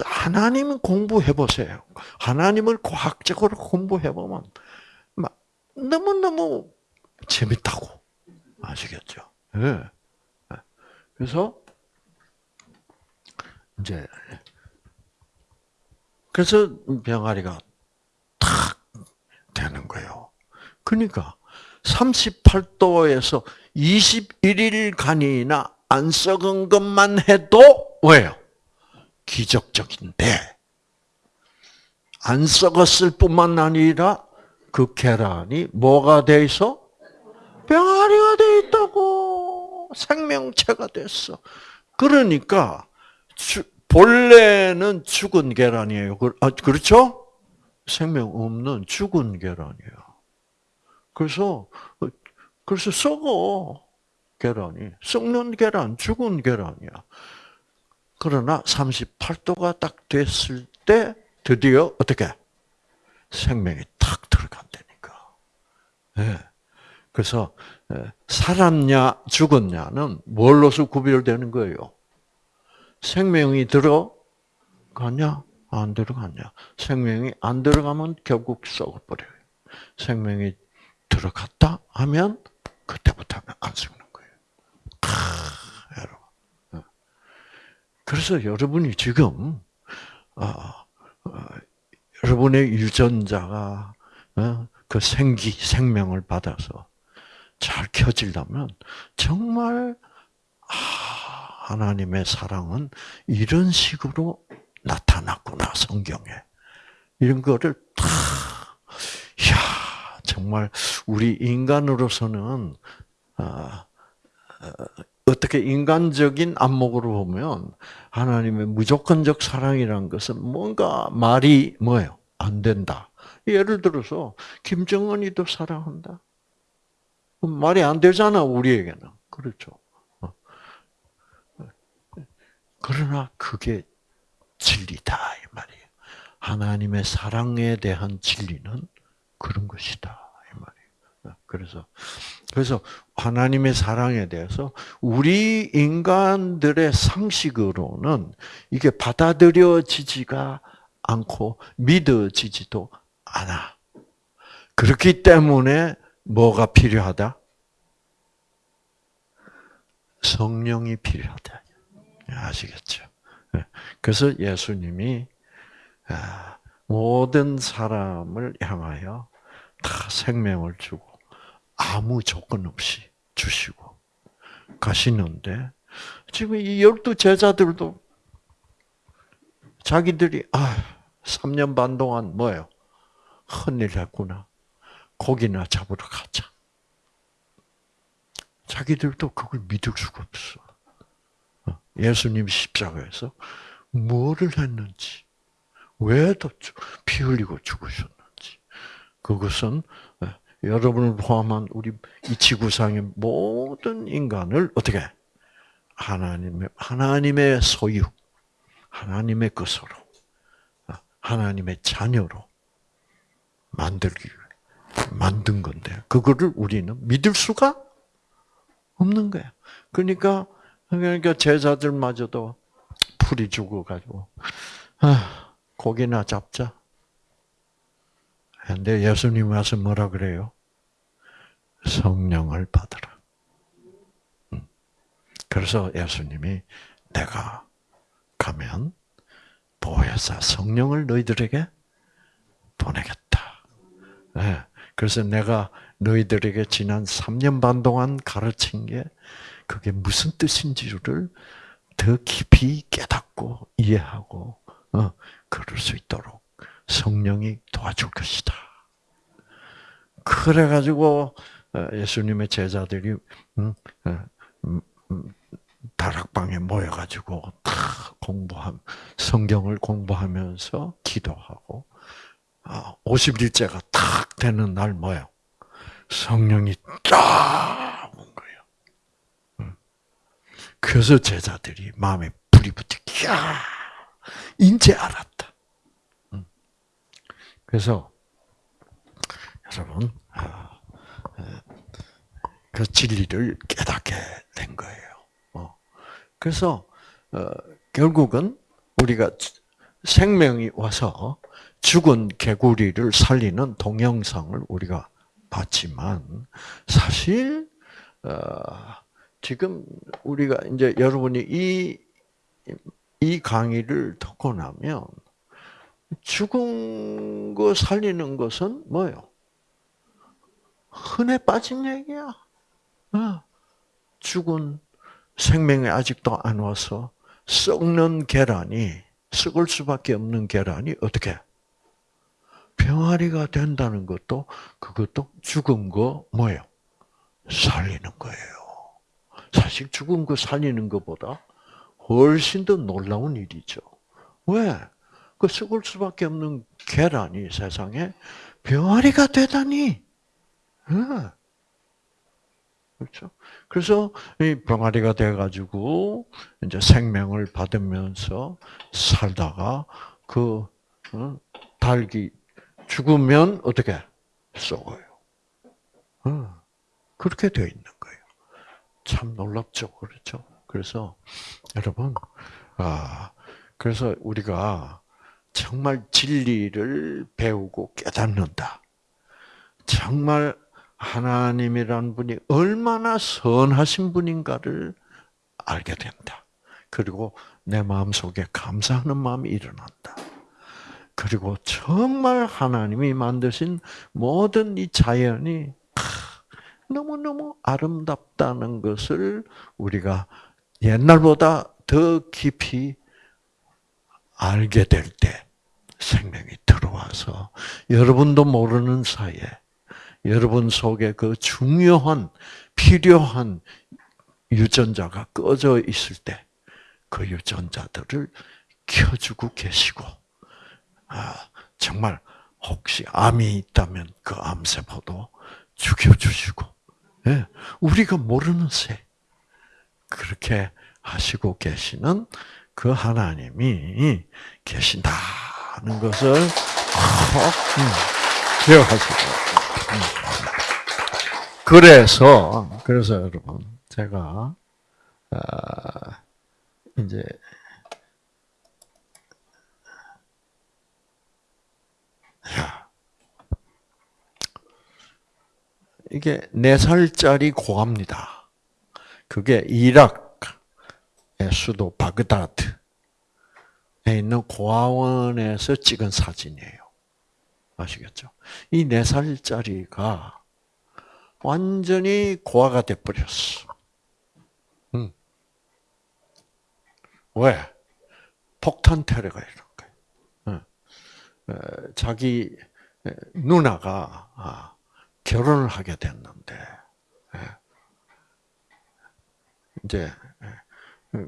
하나님은 공부해 보세요. 하나님을 과학적으로 공부해 보면 너무 너무 재밌다고 아시겠죠? 예. 그래서 이제 그래서 병아리가 탁 되는 거예요. 그러니까 38도에서 21일간이나 안 썩은 것만 해도 왜요? 기적적인데 안 썩었을 뿐만 아니라 그 계란이 뭐가 돼 있어? 병아리가 돼 있다고 생명체가 됐어. 그러니까 본래는 죽은 계란이에요. 아, 그렇죠? 생명 없는 죽은 계란이에요. 그래서 그래서 썩어 계란이 썩는 계란, 죽은 계란이야. 그러나 38도가 딱 됐을 때 드디어 어떻게 생명이 탁 들어간다니까. 네. 그래서 살았냐 죽었냐는 뭘로서 구별되는 거예요? 생명이 들어가냐 안 들어가냐. 생명이 안 들어가면 결국 썩어버려요. 생명이 들어갔다 하면 그때부터는 안 썩는 거예요. 아, 여러분. 어. 그래서 여러분이 지금 어, 어, 여러분의 유전자가 어, 그 생기 생명을 받아서 잘 켜지려면 정말 아, 하나님의 사랑은 이런 식으로 나타났구나 성경에 이런 거를 다 야, 정말 우리 인간으로서는 아, 어떻게 인간적인 안목으로 보면 하나님의 무조건적 사랑이란 것은 뭔가 말이 뭐예요? 안 된다. 예를 들어서 김정은이도 사랑한다. 말이 안 되잖아 우리에게는 그렇죠. 어. 그러나 그게 진리다 이 말이에요. 하나님의 사랑에 대한 진리는 그런 것이다. 그래서 그래서 하나님의 사랑에 대해서 우리 인간들의 상식으로는 이게 받아들여지지가 않고 믿어지지도 않아. 그렇기 때문에 뭐가 필요하다? 성령이 필요하다. 아시겠죠? 그래서 예수님이 아, 모든 사람을 향하여 다 생명을 주고 아무 조건 없이 주시고 가시는데 지금 이 열두 제자들도 자기들이 아 3년 반 동안 뭐예요? 헌일 했구나. 고기나 잡으러 가자. 자기들도 그걸 믿을 수가 없어. 어, 예수님 십자가에서 뭐를 했는지, 왜피 흘리고 죽으셨는지. 그것은 여러분을 포함한 우리 이 지구상의 모든 인간을 어떻게 하나님의 하나님의 소유, 하나님의 것으로, 하나님의 자녀로 만들기 만든 건데 그거를 우리는 믿을 수가 없는 거야. 그러니까 그러니까 제자들마저도 풀이 죽어가지고 아, 고기나 잡자. 근데 예수님 와서 뭐라 그래요? 성령을 받으라. 음. 그래서 예수님이 내가 가면 보혜사 성령을 너희들에게 보내겠다. 네. 그래서 내가 너희들에게 지난 3년 반 동안 가르친 게 그게 무슨 뜻인지를 더 깊이 깨닫고 이해하고 어, 그럴 수 있도록 성령이 도와줄 것이다. 그래 가지고 어, 예수님의 제자들이 음, 어, 음, 음, 다락방에 모여 가지고 다 공부함 성경을 공부하면서 기도하고 50일째가 어, 탁 되는 날 뭐요? 성령이 쫙 온 거예요. 그래서 제자들이 마음에 불이 붙어, 야, 이제 알았다. 그래서 여러분 아, 그 진리를 깨닫게 된 거예요. 어. 그래서 어, 결국은 우리가 생명이 와서 죽은 개구리를 살리는 동영상을 우리가 봤지만 사실 어, 지금 우리가 이제 여러분이 이 이 강의를 듣고 나면 죽은 거 살리는 것은 뭐요? 흔해 빠진 얘기야. 어. 죽은 생명이 아직도 안 와서 썩는 계란이 썩을 수밖에 없는 계란이 어떻게 병아리가 된다는 것도 그것도 죽은 거 뭐예요? 살리는 거예요. 사실 죽은 거 살리는 것보다 훨씬 더 놀라운 일이죠. 왜? 그 썩을 수밖에 없는 계란이 세상에 병아리가 되다니. 네. 그렇죠. 그래서 이 병아리가 돼가지고 이제 생명을 받으면서 살다가 그 어, 달기 죽으면 어떻게 썩어요. 어, 그렇게 되어 있는 거예요. 참 놀랍죠, 그렇죠. 그래서 여러분, 아 그래서 우리가 정말 진리를 배우고 깨닫는다. 정말 하나님이란 분이 얼마나 선하신 분인가를 알게 된다. 그리고 내 마음속에 감사하는 마음이 일어난다. 그리고 정말 하나님이 만드신 모든 이 자연이 너무너무 아름답다는 것을 우리가 옛날보다 더 깊이 알게 될 때, 생명이 들어와서 여러분도 모르는 사이에 여러분 속에 그 중요한 필요한 유전자가 꺼져 있을 때 그 유전자들을 켜주고 계시고, 아, 정말 혹시 암이 있다면 그 암세포도 죽여주시고, 예, 우리가 모르는 새 그렇게 하시고 계시는 그 하나님이 계신다는 것을 꼭 음, 기억하시고. 음. 그래서 그래서 여러분 제가 아, 이제 야 이게 네 살짜리 고아입니다. 그게 이락의 수도 바그다드에 있는 고아원에서 찍은 사진이에요. 아시겠죠? 이 네 살짜리가 완전히 고아가 돼버렸어. 음. 왜? 폭탄 테러가 거예요. 자기 누나가 아, 결혼을 하게 됐는데 이제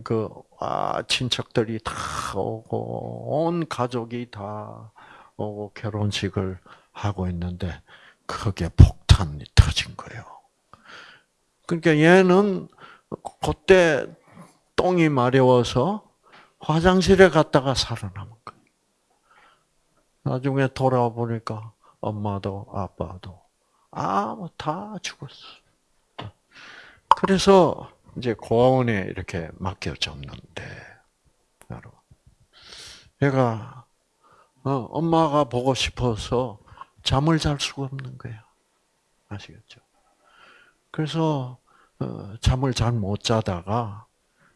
그 아, 친척들이 다 오고 온 가족이 다 오고 결혼식을 하고 있는데 크게 폭탄이 터진 거예요. 그러니까 얘는 그때 똥이 마려워서 화장실에 갔다가 살아남은 거예요. 나중에 돌아와 보니까 엄마도 아빠도 아무 다 죽었어. 그래서 이제 고아원에 이렇게 맡겨졌는데, 여러분, 얘가 어, 엄마가 보고 싶어서 잠을 잘 수가 없는 거야. 아시겠죠? 그래서 어, 잠을 잘 못 자다가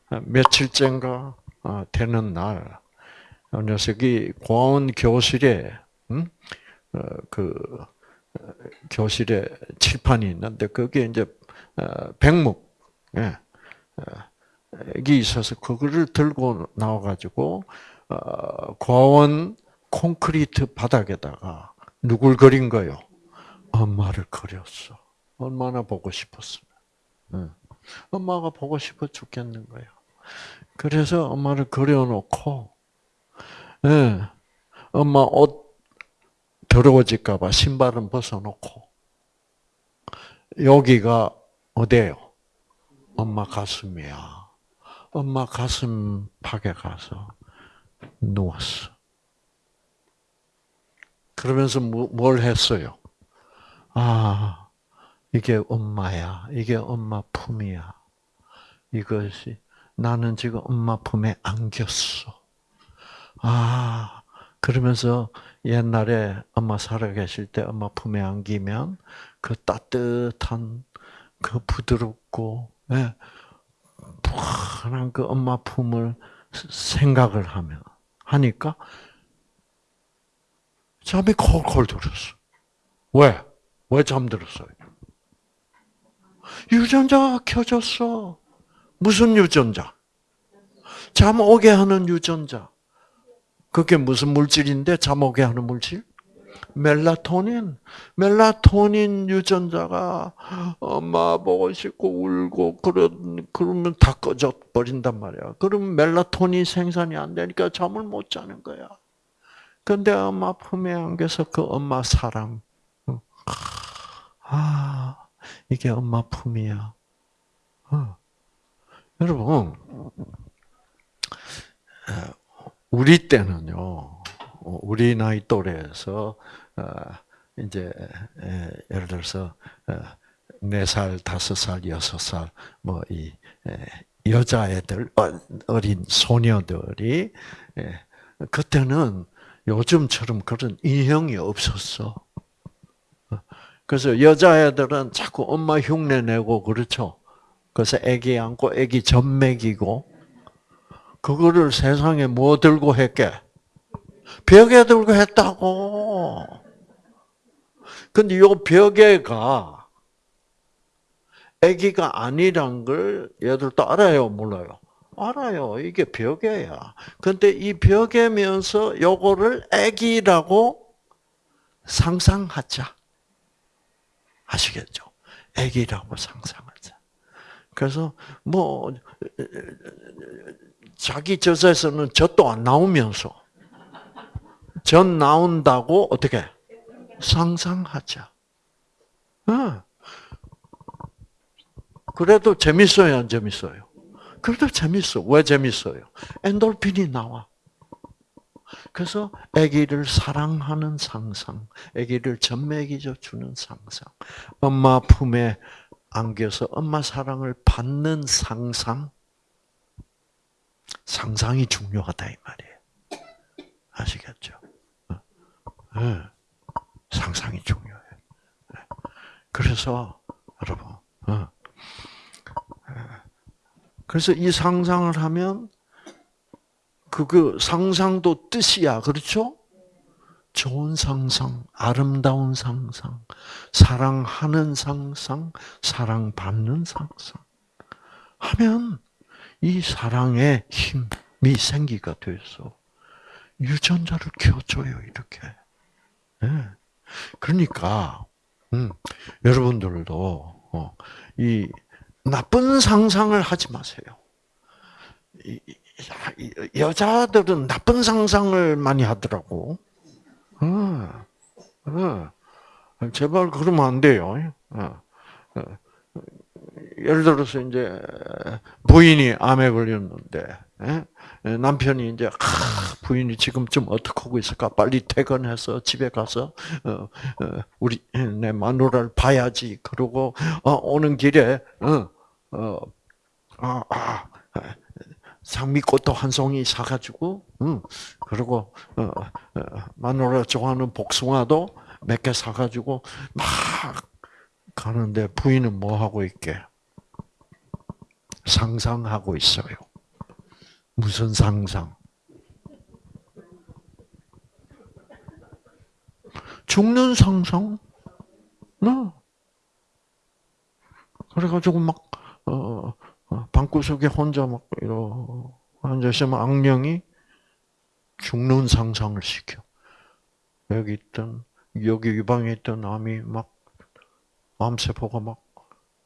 며칠째인가 어, 되는 날, 녀석이 고아원 교실에 음? 그 교실에 칠판이 있는데 거기에 이제 백목 예, 이 있어서 그거를 들고 나와가지고 고아원 콘크리트 바닥에다가 누굴 그린 거요? 엄마를 그렸어. 얼마나 보고 싶었으면. 예. 엄마가 보고 싶어 죽겠는 거예요. 그래서 엄마를 그려놓고, 예, 엄마 옷 더러워질까봐 신발은 벗어놓고, 여기가 어디예요? 엄마 가슴이야. 엄마 가슴 팍에 가서 누웠어. 그러면서 뭐, 뭘 했어요? 아, 이게 엄마야. 이게 엄마 품이야. 이것이 나는 지금 엄마 품에 안겼어. 아, 그러면서 옛날에 엄마 살아계실 때 엄마 품에 안기면 그 따뜻한 그 부드럽고 예, 편한 그 엄마 품을 생각을 하면 하니까 잠이 콜콜 들었어. 왜? 왜 잠들었어요? 유전자가 켜졌어. 무슨 유전자? 잠 오게 하는 유전자. 그게 무슨 물질인데 잠 오게 하는 물질? 멜라토닌. 멜라토닌 유전자가 엄마 보고 싶고 울고 그런 그러면 다 꺼져 버린단 말이야. 그러면 멜라토닌 생산이 안 되니까 잠을 못 자는 거야. 근데 엄마 품에 안겨서 그 엄마 사랑. 아, 이게 엄마 품이야. 어. 여러분, 우리 때는요, 우리 나이 또래에서, 어, 이제, 예를 들어서, 어, 네 살, 다섯 살, 여섯 살, 뭐, 이, 여자애들, 어, 어린 소녀들이, 그때는 요즘처럼 그런 인형이 없었어. 그래서 여자애들은 자꾸 엄마 흉내 내고 그렇죠. 그래서 애기 안고 애기 젖 먹이고 그거를 세상에 뭐 들고 했게? 벽에 들고 했다고. 근데 요 벽에가 애기가 아니란 걸 얘들도 알아요, 몰라요? 알아요. 이게 벽에야. 근데 이 벽에면서 요거를 애기라고 상상하자. 아시겠죠? 애기라고 상상하자. 그래서 뭐 자기 젖에서는 젖도 안 나오면서 젖 나온다고 어떻게 상상하자. 어. 그래도 재밌어요, 안 재밌어요? 그래도 재밌어. 왜 재밌어요? 엔돌핀이 나와. 그래서 아기를 사랑하는 상상, 아기를 젖먹이져 주는 상상, 엄마 품에 안겨서 엄마 사랑을 받는 상상, 상상이 중요하다 이 말이에요. 아시겠죠? 네. 상상이 중요해요. 네. 그래서 여러분, 어. 그래서 이 상상을 하면 그, 그 상상도 뜻이야. 그렇죠? 좋은 상상, 아름다운 상상, 사랑하는 상상, 사랑받는 상상. 하면 이 사랑의 힘이 생기가 돼서 유전자를 켜줘요, 이렇게. 네. 그러니까, 음, 여러분들도, 어, 이, 나쁜 상상을 하지 마세요. 이, 여자들은 나쁜 상상을 많이 하더라고. 어, 어. 제발 그러면 안 돼요. 어, 어. 예를 들어서 이제 부인이 암에 걸렸는데 예? 남편이 이제 부인이 지금쯤 어떻게 하고 있을까? 빨리 퇴근해서 집에 가서 어, 우리 내 마누라를 봐야지. 그러고 오는 길에 아, 아, 장미꽃도 한 송이 사가지고, 응. 그리고 어, 어, 마누라 좋아하는 복숭아도 몇 개 사가지고 막 가는데 부인은 뭐 하고 있게? 상상하고 있어요. 무슨 상상? 죽는 상상? 네. 그래가지고 막, 어, 어, 방구석에 혼자 막 이러 앉아 있으면 악령이 죽는 상상을 시켜. 여기 있던 여기 유방에 있던 암이 막 암세포가 막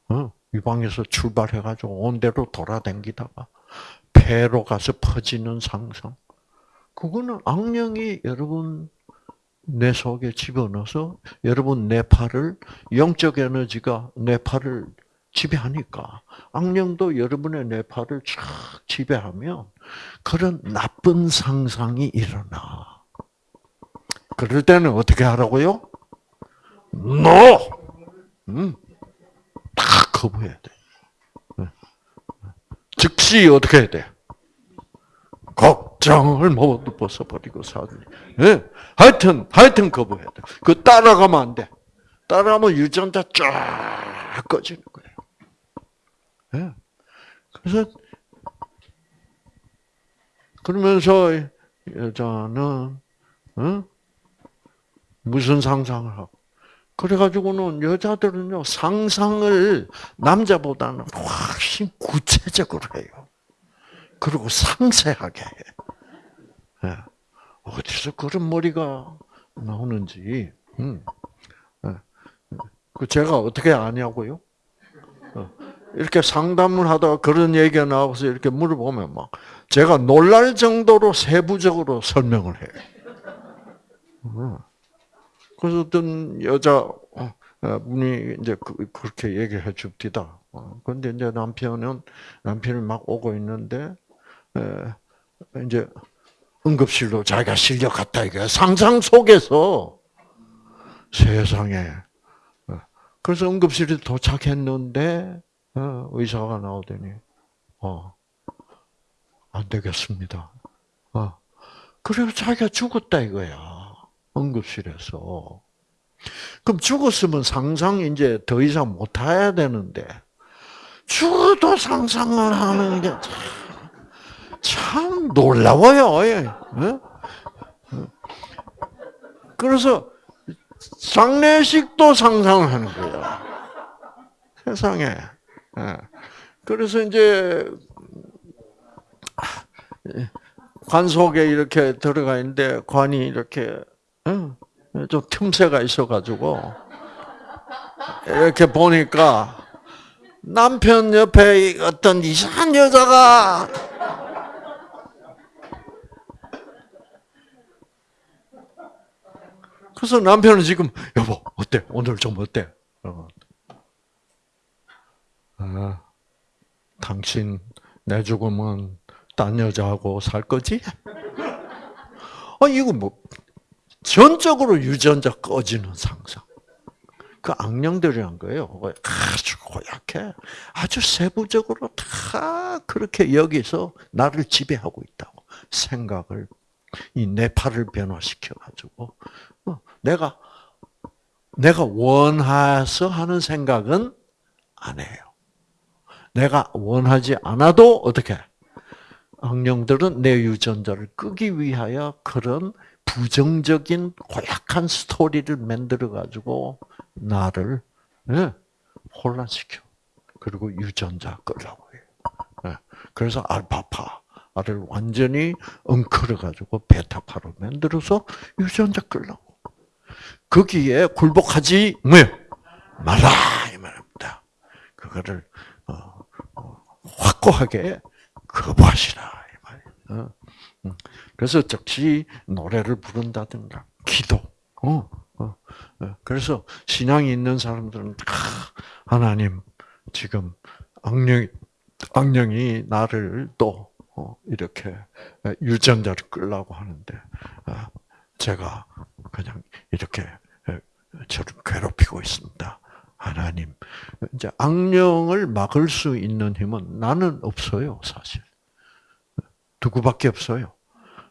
어, 유방에서 출발해가지고 온 대로 돌아댕기다가 폐로 가서 퍼지는 상상. 그거는 악령이 여러분 내 속에 집어넣어서 여러분 뇌파를 영적 에너지가 뇌파를 지배하니까 악령도 여러분의 뇌파를 쫙 지배하면 그런 나쁜 상상이 일어나. 그럴 때는 어떻게 하라고요? No! 음, 다 거부해야 돼. 네. 즉시 어떻게 해야 돼? 걱정을 모두 벗어버리고 사지. 네. 하여튼, 하여튼 거부해야 돼. 그 따라가면 안 돼. 따라가면 유전자 쫙 꺼지는 거야. 네. 그래서 그러면서 여자는 어? 무슨 상상을 하고 그래가지고는 여자들은요 상상을 남자보다는 훨씬 구체적으로 해요. 그리고 상세하게 해. 네. 어디서 그런 머리가 나오는지. 음. 네. 그 제가 어떻게 아냐고요? 어. 이렇게 상담을 하다가 그런 얘기가 나와서 이렇게 물어보면 막 제가 놀랄 정도로 세부적으로 설명을 해요. 음. 그래서 어떤 여자 어, 분이 이제 그, 그렇게 얘기해 줍디다. 근데 이제 남편은 남편이 막 오고 있는데 이제 응급실로 자기가 실려 갔다 이게 상상 속에서 세상에 그래서 응급실에 도착했는데 어, 의사가 나오더니, 어, 안 되겠습니다. 어. 그래서 자기가 죽었다 이거야. 응급실에서. 그럼 죽었으면 상상 이제 더 이상 못 해야 되는데, 죽어도 상상을 하는 게참 놀라워요. 예. 어? 그래서 장례식도 상상을 하는 거야. 세상에. 예. 그래서 이제 관 속에 이렇게 들어가 있는데 관이 이렇게 어, 좀 틈새가 있어가지고 이렇게 보니까 남편 옆에 어떤 이상한 여자가 그래서 남편은 지금 여보 어때 오늘 좀 어때? 어. 아, 당신 내 죽으면 딴 여자하고 살 거지? 아 이거 뭐 전적으로 유전자 꺼지는 상상. 그 악령들이 한 거예요. 아주 고약해. 아주 세부적으로 다 그렇게 여기서 나를 지배하고 있다고. 생각을, 이 뇌파를 변화시켜가지고, 어, 내가, 내가 원해서 하는 생각은 안 해요. 내가 원하지 않아도 어떻게? 악령들은 내 유전자를 끄기 위하여 그런 부정적인 고약한 스토리를 만들어 가지고 나를 네, 혼란시켜. 그리고 유전자 끌라고 해요. 네, 그래서 알파파를 완전히 엉클어 가지고 베타파로 만들어서 유전자 끌라고. 거기에 굴복하지 뭐요? 말라 이 말입니다. 그거를 어, 어, 확고하게 거부하시라. 그래서 즉시 노래를 부른다든가 기도. 어, 어, 어. 그래서 신앙이 있는 사람들은 하나님 지금 악령 악령이 나를 또 이렇게 유전자를 끌라고 하는데 아, 제가 그냥 이렇게 저를 괴롭히고 있습니다. 하나님, 이제 악령을 막을 수 있는 힘은 나는 없어요, 사실. 누구밖에 없어요.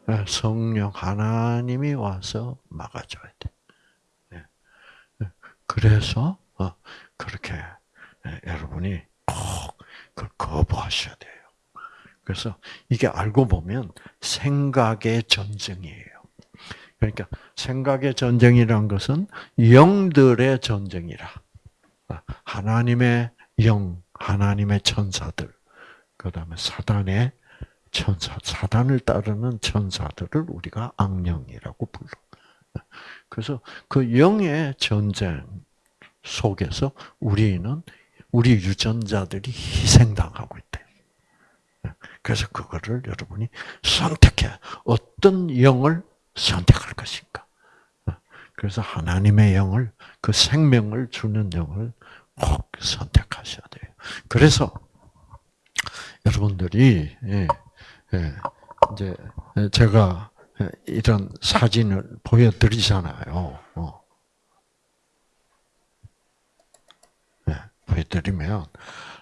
예, 성령 하나님이 와서 막아줘야 돼. 예. 예. 그래서 어, 그렇게 여러분이 꼭 그걸 거부하셔야 돼요. 그래서 이게 알고 보면 생각의 전쟁이에요. 그러니까 생각의 전쟁이란 것은 영들의 전쟁이라. 아, 하나님의 영, 하나님의 천사들, 그 다음에 사단의 천사, 사단을 따르는 천사들을 우리가 악령이라고 불러. 그래서 그 영의 전쟁 속에서 우리는 우리 유전자들이 희생당하고 있대. 그래서 그거를 여러분이 선택해. 어떤 영을 선택할 것인가. 그래서 하나님의 영을, 그 생명을 주는 영을 꼭 선택하셔야 돼요. 그래서 여러분들이, 예, 예, 이제 제가 이런 사진을 보여드리잖아요. 어. 네, 보여드리면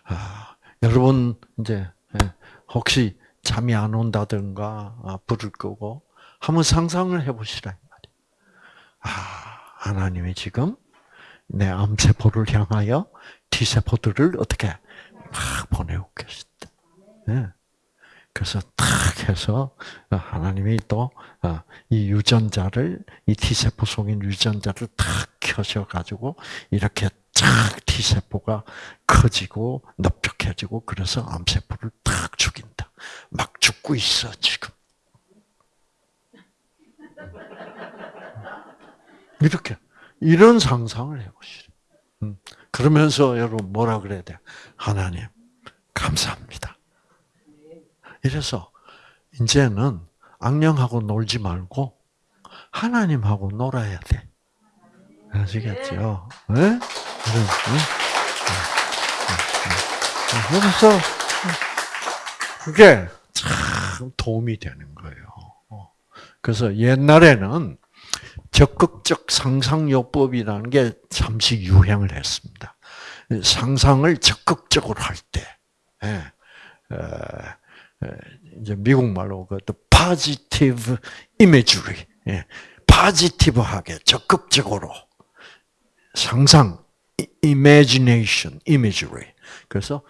아, 여러분 이제 예, 혹시 잠이 안 온다든가 아, 불을 끄고 한번 상상을 해보시라 말이에요. 아 하나님이 지금 내 암세포를 향하여 T세포들을 어떻게 막 보내고 계신다. 네. 그래서 탁 해서 하나님이 또이 어, 유전자를 이 T세포 속에 유전자를 탁 켜셔 가지고 이렇게 쫙 T세포가 커지고 넓적해지고 그래서 암세포를 탁 죽인다. 막 죽고 있어 지금. 이렇게 이런 상상을 해보시죠. 음. 그러면서 여러분 뭐라 그래야 돼? 하나님 감사합니다. 이래서 이제는 악령하고 놀지 말고 하나님하고 놀아야 돼. 아시겠죠? 네? 그래서 그게 참 도움이 되는 거예요. 그래서 옛날에는 적극적 상상요법이라는 게 잠시 유행을 했습니다. 상상을 적극적으로 할 때, 예. 이제 미국 말로 그 positive imagery, 예, positive하게 적극적으로 상상, imagination, imagery. 그래서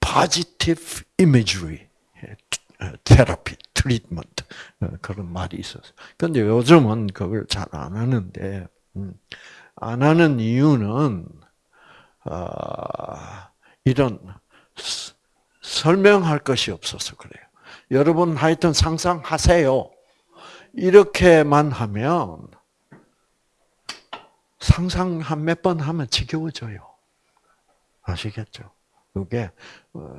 positive imagery 테라피, 트리트먼트 그런 말이 있었어요. 근데 요즘은 그걸 잘 안 하는데 음, 안 하는 이유는 아, 이런 설명할 것이 없어서 그래요. 여러분 하여튼 상상하세요. 이렇게만 하면 상상 한 몇 번 하면 지겨워져요. 아시겠죠? 그게 어,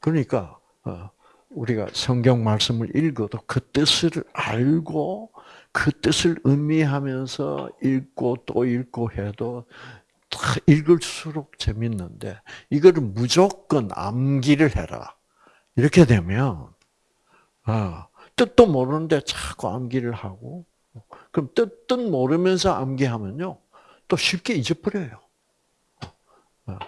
그러니까 어, 우리가 성경 말씀을 읽어도 그 뜻을 알고 그 뜻을 의미하면서 읽고 또 읽고 해도 읽을수록 재밌는데 이거를 무조건 암기를 해라. 이렇게 되면 아, 뜻도 모르는데 자꾸 암기를 하고 그럼 뜻, 뜻 모르면서 암기하면요 또 쉽게 잊어버려요. 아,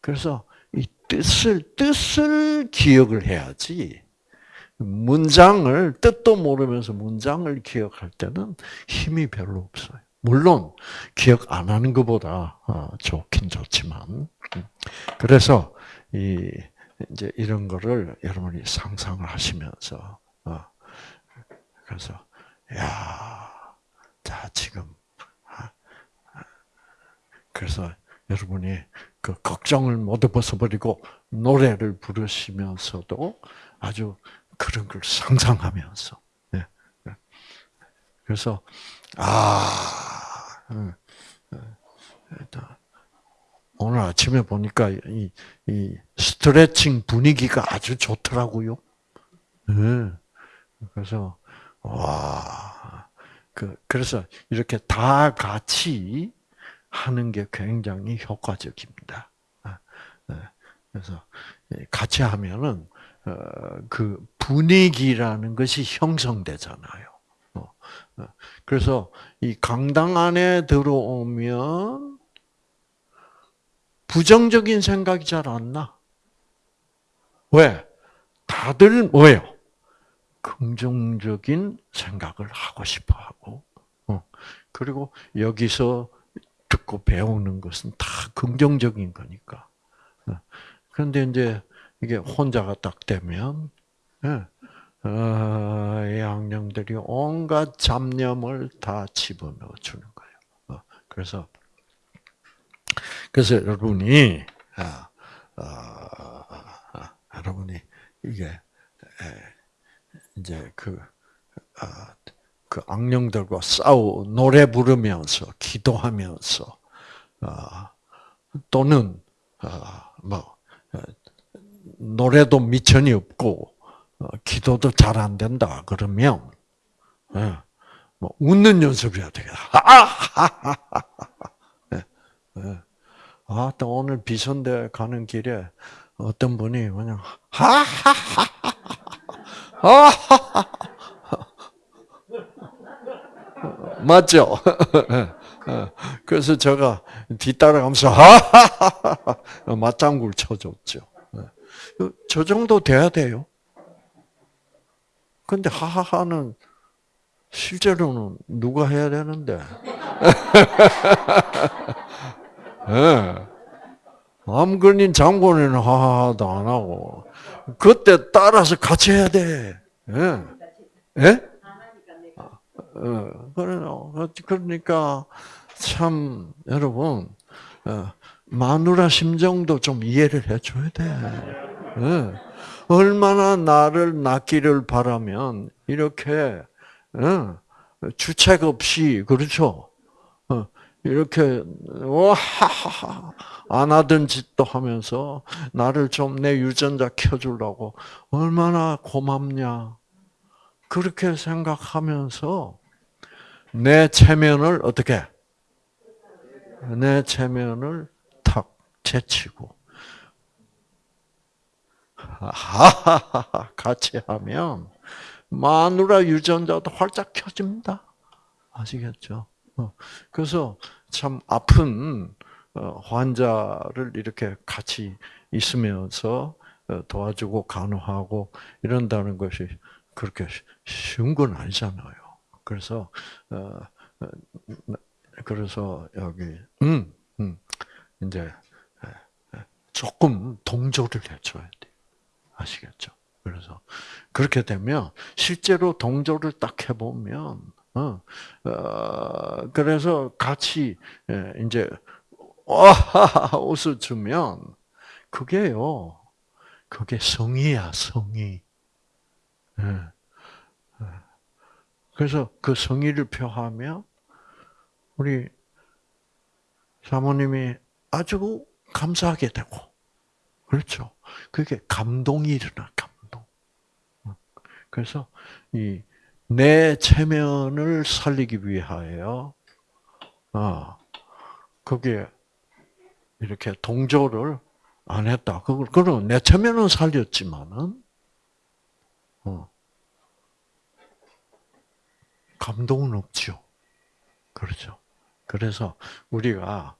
그래서 이 뜻을 뜻을 기억을 해야지 문장을 뜻도 모르면서 문장을 기억할 때는 힘이 별로 없어요. 물론 기억 안 하는 것보다 어, 좋긴 좋지만. 그래서 이 이제 이런 거를 여러분이 상상을 하시면서 어, 그래서 야, 자 지금 아, 그래서 여러분이 그 걱정을 모두 벗어버리고 노래를 부르시면서도 아주 그런 걸 상상하면서. 예, 예. 그래서 아 오늘 아침에 보니까 이, 이 스트레칭 분위기가 아주 좋더라고요. 네. 그래서 와, 그 그래서 이렇게 다 같이 하는 게 굉장히 효과적입니다. 아, 네. 그래서 같이 하면은 어, 그 분위기라는 것이 형성되잖아요. 그래서 이 강당 안에 들어오면 부정적인 생각이 잘 안 나. 왜? 다들 뭐예요? 긍정적인 생각을 하고 싶어 하고, 어. 그리고 여기서 듣고 배우는 것은 다 긍정적인 거니까. 어. 그런데 이제 이게 혼자가 딱 되면, 예. 어, 이 악령들이 온갖 잡념을 다 집어넣어 주는 거예요. 어, 그래서 그래서 여러분이 아, 아, 아, 여러분이 이게 이제 그, 그 악령들과 싸우 노래 부르면서 기도하면서 또는 뭐 노래도 미천이 없고 어, 기도도 잘 안 된다 그러면 예, 뭐 웃는 연습해야 되겠다. 예, 예. 아, 또 오늘 비선대 가는 길에 어떤 분이 그냥 하하하하 맞죠? 그래서 제가 뒤따라가면서 하하하 맞장구를 쳐줬죠. 저 정도 돼야 돼요. 근데 하하하는 실제로는 누가 해야 되는데? 네. 암근인 장본인은 하하도 안 하고 그때 따라서 같이 해야 돼. 예? 예? 어, 그러니까 참 여러분 어, 마누라 심정도 좀 이해를 해줘야 돼. 예. 얼마나 나를 낳기를 바라면 이렇게 어, 주책 없이 그렇죠. 어, 이렇게 와하하 안 하던 짓도 하면서 나를 좀 내 유전자 켜주려고 얼마나 고맙냐. 그렇게 생각하면서 내 체면을 어떻게? 내 체면을 탁 제치고 하하하 같이 하면 마누라 유전자도 활짝 켜집니다. 아시겠죠? 어, 그래서 참 아픈 어, 환자를 이렇게 같이 있으면서 어, 도와주고 간호하고 이런다는 것이 그렇게 쉬운 건 아니잖아요. 그래서 그래서 여기 음, 음 이제 조금 동조를 해줘야 돼. 아시겠죠? 그래서 그렇게 되면 실제로 동조를 딱 해보면 어, 어 그래서 같이 예, 이제 와 웃어주면 그게요. 그게 성의야 성의. 예. 예. 그래서 그 성의를 표하면 우리 사모님이 아주 감사하게 되고 그렇죠. 그게 감동이 일어나, 감동. 그래서 이 내 체면을 살리기 위하여, 아, 그게 이렇게 동조를 안 했다. 그걸, 그럼 내 체면은 살렸지만은, 어, 감동은 없죠. 그렇죠. 그래서 우리가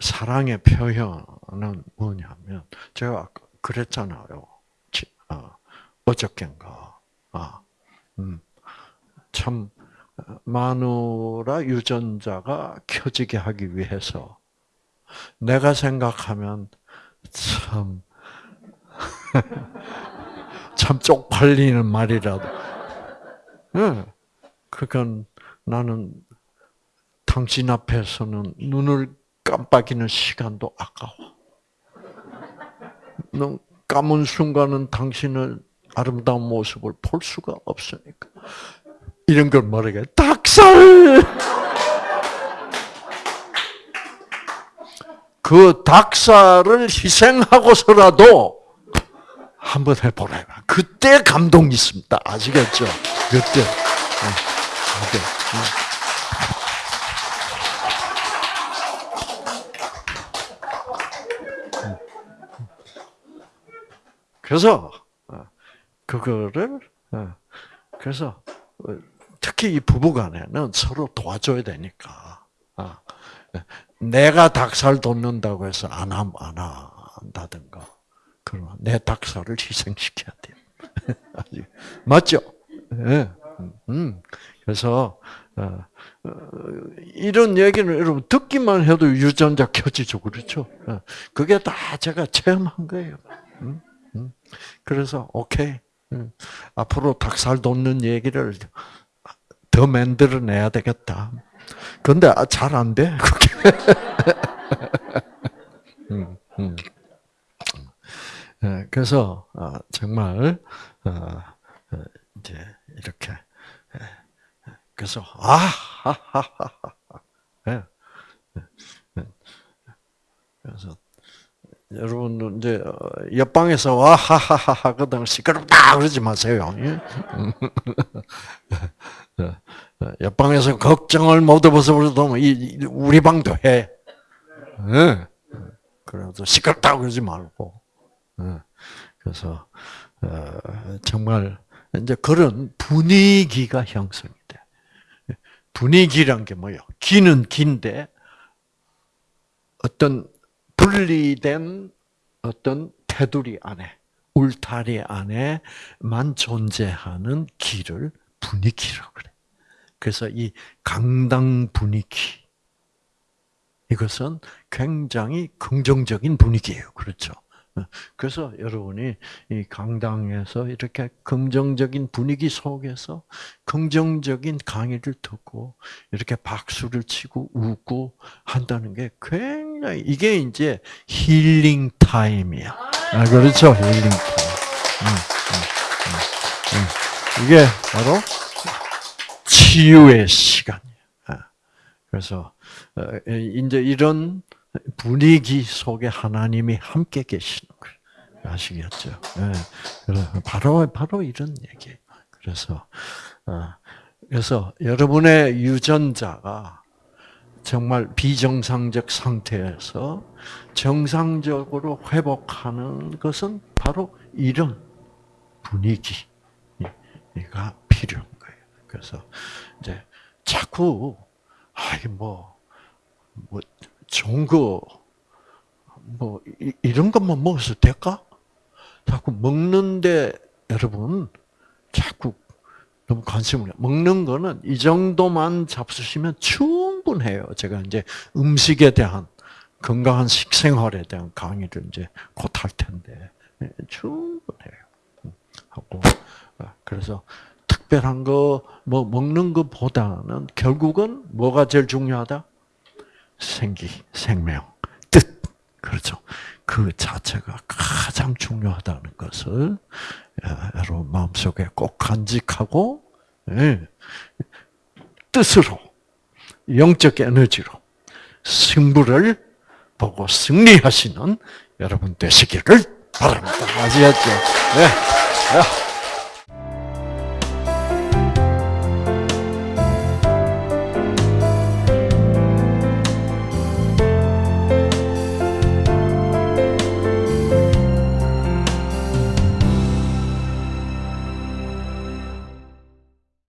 사랑의 표현은 뭐냐면, 제가 그랬잖아요. 어, 어저께인가. 아, 음, 참, 마누라 유전자가 켜지게 하기 위해서 내가 생각하면 참, 참 쪽팔리는 말이라도. 네. 그러니까 나는 당신 앞에서는 눈을 깜빡이는 시간도 아까워. 눈 감은 순간은 당신의 아름다운 모습을 볼 수가 없으니까. 이런 걸 뭐라게? 닭살! 그 닭살을 희생하고서라도 한번 해보라. 그때 감동이 있습니다. 아시겠죠? 그때. 그때. 그래서 어, 그거를 어, 그래서 어, 특히 이 부부간에는 서로 도와줘야 되니까. 내가 닭살 돋는다고 해서 안, 안 한다든가. 그러면 내 닭살을 희생시켜야 돼요. 맞죠? 네. 음. 그래서, 이런 얘기는 여러분 듣기만 해도 유전자 켜지죠. 그렇죠? 어, 그게 다 제가 체험한 거예요. 음? 음. 그래서, 오케이. 음. 앞으로 닭살 돋는 얘기를 더 만들어내야 되겠다. 근데 아, 잘 안 돼. 음, 음. 예, 그래서 어, 정말 어, 어, 이제 이렇게 예, 그래서 아하하하 예, 그래서 여러분 이제 옆방에서 와 하하하 하거든 시끄럽다 그러지 마세요. 옆방에서 걱정을 못 해봐서 우리 방도 해. 그래도 시끄럽다고 그러지 말고. 그래서 어, 정말 이제 그런 분위기가 형성이 돼. 분위기란 게 뭐예요? 기는 긴데 어떤 분리된 어떤 테두리 안에 울타리 안에만 존재하는 길을 분위기라고 그래. 그래서 이 강당 분위기 이것은 굉장히 긍정적인 분위기예요. 그렇죠? 그래서 여러분이 이 강당에서 이렇게 긍정적인 분위기 속에서 긍정적인 강의를 듣고 이렇게 박수를 치고 웃고 한다는 게 굉장히 이게 이제 힐링 타임이야. 아, 그렇죠, 힐링 타임. 음, 음, 음, 이게 바로 치유의 시간이야. 아, 그래서 어, 이제 이런 분위기 속에 하나님이 함께 계시는 거예요. 아시겠죠? 네. 바로 바로 이런 얘기. 그래서 어, 그래서 여러분의 유전자가 정말 비정상적 상태에서 정상적으로 회복하는 것은 바로 이런 분위기가 필요한 거예요. 그래서 이제 자꾸 아이 뭐, 뭐 좋은 거, 뭐, 이, 런 것만 먹어서 될까? 자꾸 먹는데, 여러분, 자꾸 너무 관심을, 먹는 거는 이 정도만 잡수시면 충분해요. 제가 이제 음식에 대한, 건강한 식생활에 대한 강의를 이제 곧 할 텐데, 네, 충분해요. 하고, 아, 그래서 특별한 거, 뭐, 먹는 것보다는 결국은 뭐가 제일 중요하다? 생기, 생명, 뜻. 그렇죠. 그 자체가 가장 중요하다는 것을 여러분 마음속에 꼭 간직하고 예, 뜻으로 영적 에너지로 승부를 보고 승리하시는 여러분 되시기를 바랍니다. 아시겠죠? 네. 네.